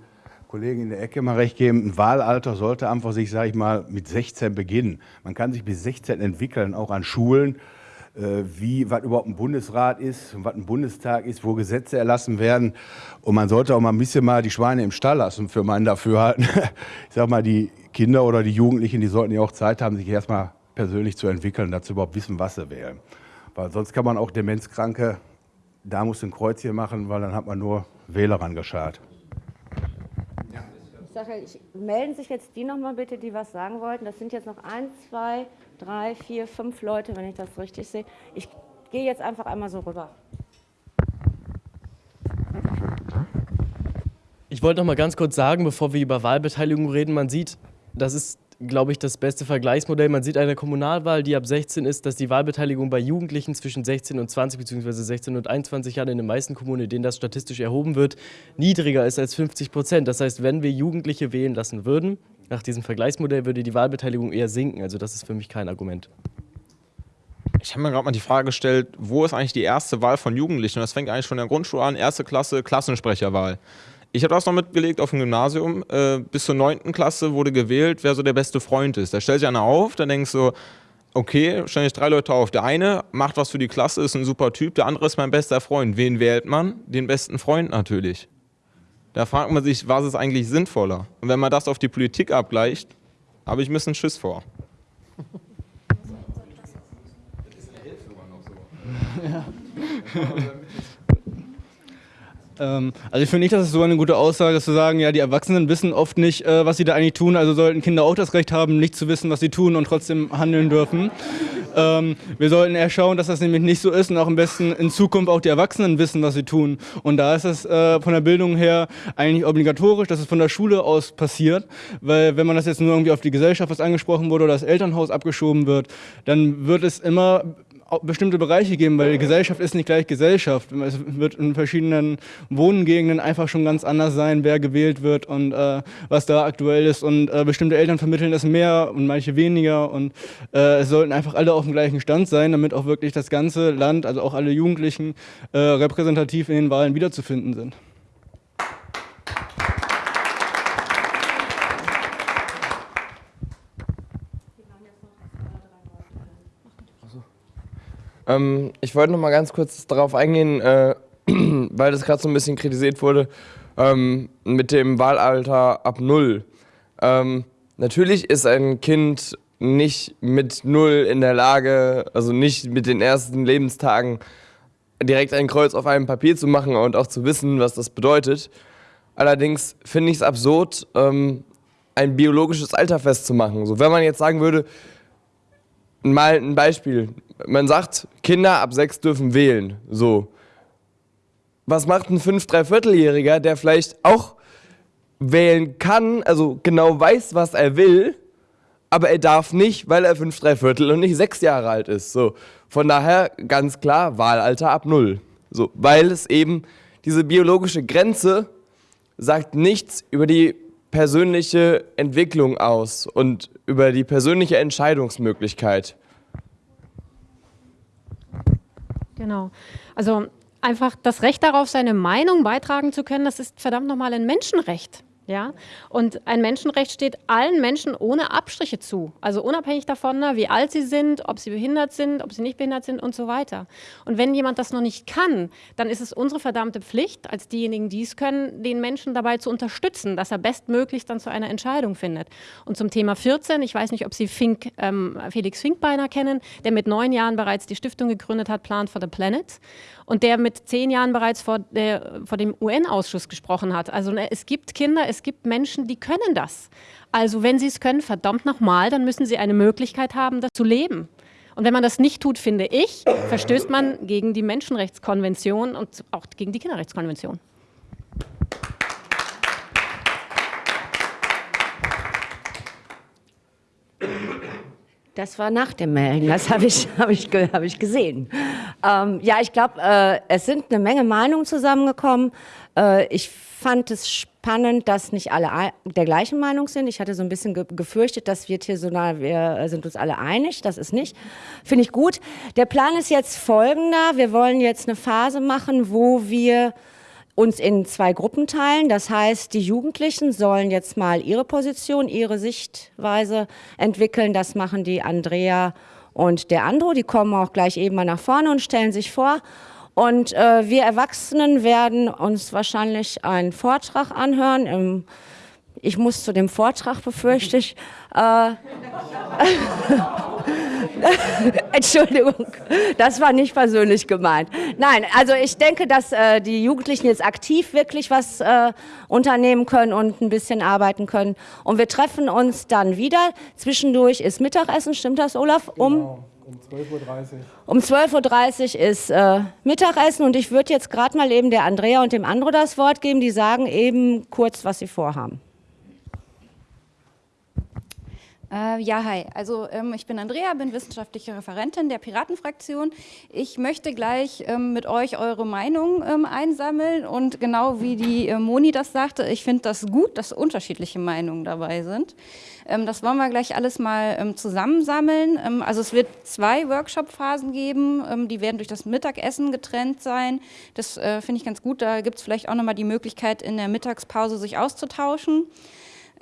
Kollegen in der Ecke mal recht geben, ein Wahlalter sollte einfach sich, sage ich mal, mit 16 beginnen. Man kann sich bis 16 entwickeln, auch an Schulen, äh, wie, was überhaupt ein Bundesrat ist, was ein Bundestag ist, wo Gesetze erlassen werden. Und man sollte auch mal ein bisschen mal die Schweine im Stall lassen, für meinen Dafürhalten. Ich sage mal, die Kinder oder die Jugendlichen, die sollten ja auch Zeit haben, sich erstmal persönlich zu entwickeln, dazu überhaupt wissen, was sie wählen. Weil sonst kann man auch Demenzkranke, da muss ein Kreuzchen machen, weil dann hat man nur Wähler rangeschart. Ich sage, ich, melden sich jetzt die nochmal bitte, die was sagen wollten. Das sind jetzt noch eins, zwei, drei, vier, fünf Leute, wenn ich das richtig sehe. Ich gehe jetzt einfach einmal so rüber. Ich wollte noch mal ganz kurz sagen, bevor wir über Wahlbeteiligung reden, man sieht, das ist, glaube ich, das beste Vergleichsmodell. Man sieht eine Kommunalwahl, die ab 16 ist, dass die Wahlbeteiligung bei Jugendlichen zwischen 16 und 20 bzw. 16 und 21 Jahren in den meisten Kommunen, in denen das statistisch erhoben wird, niedriger ist als 50 Prozent. Das heißt, wenn wir Jugendliche wählen lassen würden, nach diesem Vergleichsmodell würde die Wahlbeteiligung eher sinken. Also das ist für mich kein Argument. Ich habe mir gerade mal die Frage gestellt, wo ist eigentlich die erste Wahl von Jugendlichen? Und das fängt eigentlich schon in der Grundschule an, erste Klasse, Klassensprecherwahl. Ich habe das noch mitgelegt auf dem Gymnasium. Äh, bis zur 9. Klasse wurde gewählt, wer so der beste Freund ist. Da stellt sich einer auf, dann denkst du, okay, stellen sich drei Leute auf. Der eine macht was für die Klasse, ist ein super Typ, der andere ist mein bester Freund. Wen wählt man? Den besten Freund natürlich. Da fragt man sich, was ist eigentlich sinnvoller? Und wenn man das auf die Politik abgleicht, habe ich ein bisschen Schiss vor. Ja. Ähm, also ich finde nicht, dass es so eine gute Aussage ist, zu sagen, ja, die Erwachsenen wissen oft nicht, äh, was sie da eigentlich tun, also sollten Kinder auch das Recht haben, nicht zu wissen, was sie tun und trotzdem handeln dürfen. Ähm, wir sollten eher schauen, dass das nämlich nicht so ist und auch am besten in Zukunft auch die Erwachsenen wissen, was sie tun. Und da ist es äh, von der Bildung her eigentlich obligatorisch, dass es von der Schule aus passiert, weil wenn man das jetzt nur irgendwie auf die Gesellschaft, was angesprochen wurde, oder das Elternhaus abgeschoben wird, dann wird es immer bestimmte Bereiche geben, weil Gesellschaft ist nicht gleich Gesellschaft. Es wird in verschiedenen Wohngegenden einfach schon ganz anders sein, wer gewählt wird und äh, was da aktuell ist. Und äh, bestimmte Eltern vermitteln das mehr und manche weniger. Und äh, es sollten einfach alle auf dem gleichen Stand sein, damit auch wirklich das ganze Land, also auch alle Jugendlichen, äh, repräsentativ in den Wahlen wiederzufinden sind. Ähm, ich wollte noch mal ganz kurz darauf eingehen, äh, weil das gerade so ein bisschen kritisiert wurde, ähm, mit dem Wahlalter ab null. Ähm, natürlich ist ein Kind nicht mit null in der Lage, also nicht mit den ersten Lebenstagen direkt ein Kreuz auf einem Papier zu machen und auch zu wissen, was das bedeutet. Allerdings finde ich es absurd, ähm, ein biologisches Alter festzumachen. So, wenn man jetzt sagen würde, mal ein Beispiel, man sagt, Kinder ab sechs dürfen wählen. So. Was macht ein fünf, dreivierteljähriger, der vielleicht auch wählen kann, also genau weiß, was er will, aber er darf nicht, weil er fünf, dreiviertel und nicht sechs Jahre alt ist. So. Von daher ganz klar Wahlalter ab null. So. Weil es eben diese biologische Grenze sagt nichts über die persönliche Entwicklung aus und über die persönliche Entscheidungsmöglichkeit. Genau. Also einfach das Recht darauf, seine Meinung beitragen zu können, das ist verdammt nochmal ein Menschenrecht. Ja? Und ein Menschenrecht steht allen Menschen ohne Abstriche zu. Also unabhängig davon, ne, wie alt sie sind, ob sie behindert sind, ob sie nicht behindert sind und so weiter. Und wenn jemand das noch nicht kann, dann ist es unsere verdammte Pflicht, als diejenigen, die es können, den Menschen dabei zu unterstützen, dass er bestmöglichst dann zu einer Entscheidung findet. Und zum Thema 14, ich weiß nicht, ob Sie Fink, ähm, Felix Finkbeiner kennen, der mit neun Jahren bereits die Stiftung gegründet hat, Plan for the Planet und der mit zehn Jahren bereits vor, der, vor dem UN-Ausschuss gesprochen hat. Also ne, es gibt Kinder, es gibt Menschen, die können das. Also wenn sie es können, verdammt nochmal, dann müssen sie eine Möglichkeit haben, das zu leben. Und wenn man das nicht tut, finde ich, verstößt man gegen die Menschenrechtskonvention und auch gegen die Kinderrechtskonvention. Das war nach dem Melden, das habe ich, hab ich, hab ich gesehen. Ähm, ja, ich glaube, äh, es sind eine Menge Meinungen zusammengekommen. Äh, ich fand es spannend, dass nicht alle der gleichen Meinung sind. Ich hatte so ein bisschen ge gefürchtet, das wird hier so nah, wir sind uns alle einig. Das ist nicht. Finde ich gut. Der Plan ist jetzt folgender. Wir wollen jetzt eine Phase machen, wo wir uns in zwei Gruppen teilen. Das heißt, die Jugendlichen sollen jetzt mal ihre Position, ihre Sichtweise entwickeln. Das machen die Andrea und der Andro. Die kommen auch gleich eben mal nach vorne und stellen sich vor. Und äh, wir Erwachsenen werden uns wahrscheinlich einen Vortrag anhören. Im, ich muss zu dem Vortrag, befürchte ich. Äh, Entschuldigung, das war nicht persönlich gemeint. Nein, also ich denke, dass äh, die Jugendlichen jetzt aktiv wirklich was äh, unternehmen können und ein bisschen arbeiten können. Und wir treffen uns dann wieder. Zwischendurch ist Mittagessen, stimmt das, Olaf? Um genau. Um 12.30 Uhr. Um 12.30 Uhr ist äh, Mittagessen und ich würde jetzt gerade mal eben der Andrea und dem Andro das Wort geben. Die sagen eben kurz, was sie vorhaben. Äh, ja, hi. Also ähm, ich bin Andrea, bin wissenschaftliche Referentin der Piratenfraktion. Ich möchte gleich ähm, mit euch eure Meinung ähm, einsammeln und genau wie die äh, Moni das sagte, ich finde das gut, dass unterschiedliche Meinungen dabei sind. Ähm, das wollen wir gleich alles mal ähm, zusammensammeln. Ähm, also es wird zwei Workshop-Phasen geben, die werden durch das Mittagessen getrennt sein. Das äh, finde ich ganz gut. Da gibt es vielleicht auch nochmal die Möglichkeit, in der Mittagspause sich auszutauschen.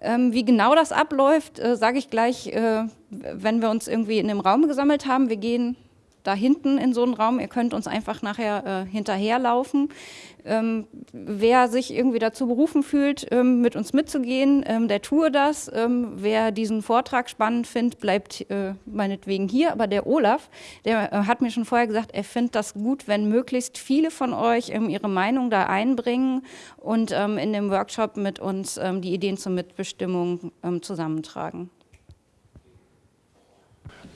Ähm, wie genau das abläuft, äh, sage ich gleich, äh, wenn wir uns irgendwie in dem Raum gesammelt haben. Wir gehen da hinten in so einen Raum. Ihr könnt uns einfach nachher äh, hinterherlaufen. Ähm, wer sich irgendwie dazu berufen fühlt, ähm, mit uns mitzugehen, ähm, der tue das. Ähm, wer diesen Vortrag spannend findet, bleibt äh, meinetwegen hier. Aber der Olaf, der äh, hat mir schon vorher gesagt, er findet das gut, wenn möglichst viele von euch ähm, ihre Meinung da einbringen und ähm, in dem Workshop mit uns die Ideen zur Mitbestimmung zusammentragen.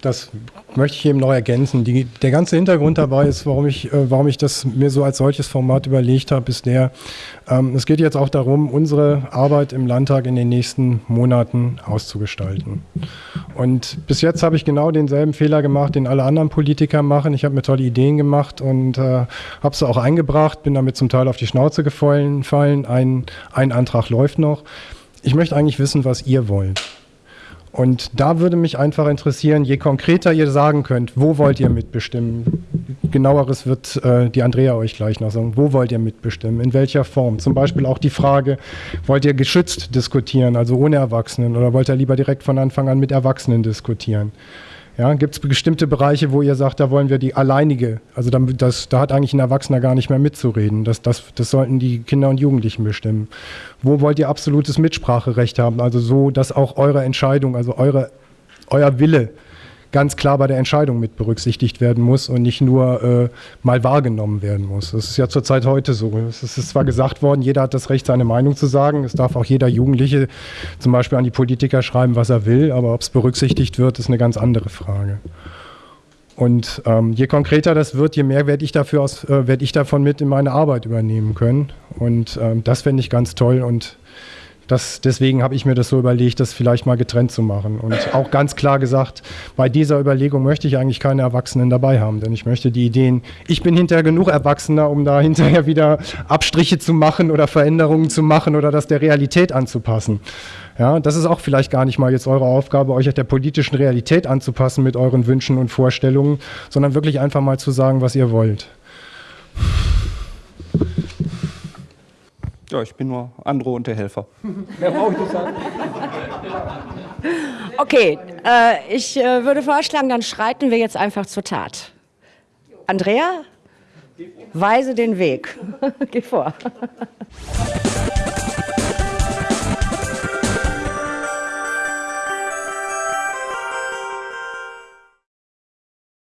Das möchte ich eben noch ergänzen. Die, der ganze Hintergrund dabei ist, warum ich, äh, warum ich das mir so als solches Format überlegt habe, ist der, ähm, es geht jetzt auch darum, unsere Arbeit im Landtag in den nächsten Monaten auszugestalten. Und bis jetzt habe ich genau denselben Fehler gemacht, den alle anderen Politiker machen. Ich habe mir tolle Ideen gemacht und äh, habe sie auch eingebracht, bin damit zum Teil auf die Schnauze gefallen. Ein, ein Antrag läuft noch. Ich möchte eigentlich wissen, was ihr wollt. Und da würde mich einfach interessieren, je konkreter ihr sagen könnt, wo wollt ihr mitbestimmen? Genaueres wird äh, die Andrea euch gleich noch sagen. Wo wollt ihr mitbestimmen? In welcher Form? Zum Beispiel auch die Frage, wollt ihr geschützt diskutieren, also ohne Erwachsenen, oder wollt ihr lieber direkt von Anfang an mit Erwachsenen diskutieren? Ja, Gibt es bestimmte Bereiche, wo ihr sagt, da wollen wir die alleinige, also das, da hat eigentlich ein Erwachsener gar nicht mehr mitzureden. Das, das, das sollten die Kinder und Jugendlichen bestimmen. Wo wollt ihr absolutes Mitspracherecht haben? Also so, dass auch eure Entscheidung, also eure, euer Wille ganz klar bei der Entscheidung mit berücksichtigt werden muss und nicht nur äh, mal wahrgenommen werden muss. Das ist ja zurzeit heute so. Es ist zwar gesagt worden, jeder hat das Recht, seine Meinung zu sagen. Es darf auch jeder Jugendliche zum Beispiel an die Politiker schreiben, was er will, aber ob es berücksichtigt wird, ist eine ganz andere Frage. Und ähm, je konkreter das wird, je mehr werde ich, äh, werd ich davon mit in meine Arbeit übernehmen können. Und ähm, das fände ich ganz toll und das, deswegen habe ich mir das so überlegt, das vielleicht mal getrennt zu machen. Und auch ganz klar gesagt, bei dieser Überlegung möchte ich eigentlich keine Erwachsenen dabei haben, denn ich möchte die Ideen, ich bin hinterher genug Erwachsener, um da hinterher wieder Abstriche zu machen oder Veränderungen zu machen oder das der Realität anzupassen. Ja, das ist auch vielleicht gar nicht mal jetzt eure Aufgabe, euch der politischen Realität anzupassen mit euren Wünschen und Vorstellungen, sondern wirklich einfach mal zu sagen, was ihr wollt. Ja, ich bin nur Andro und der Helfer. Mehr brauche ich nicht sagen. Okay, äh, ich äh, würde vorschlagen, dann schreiten wir jetzt einfach zur Tat. Andrea, weise den Weg. Geh vor.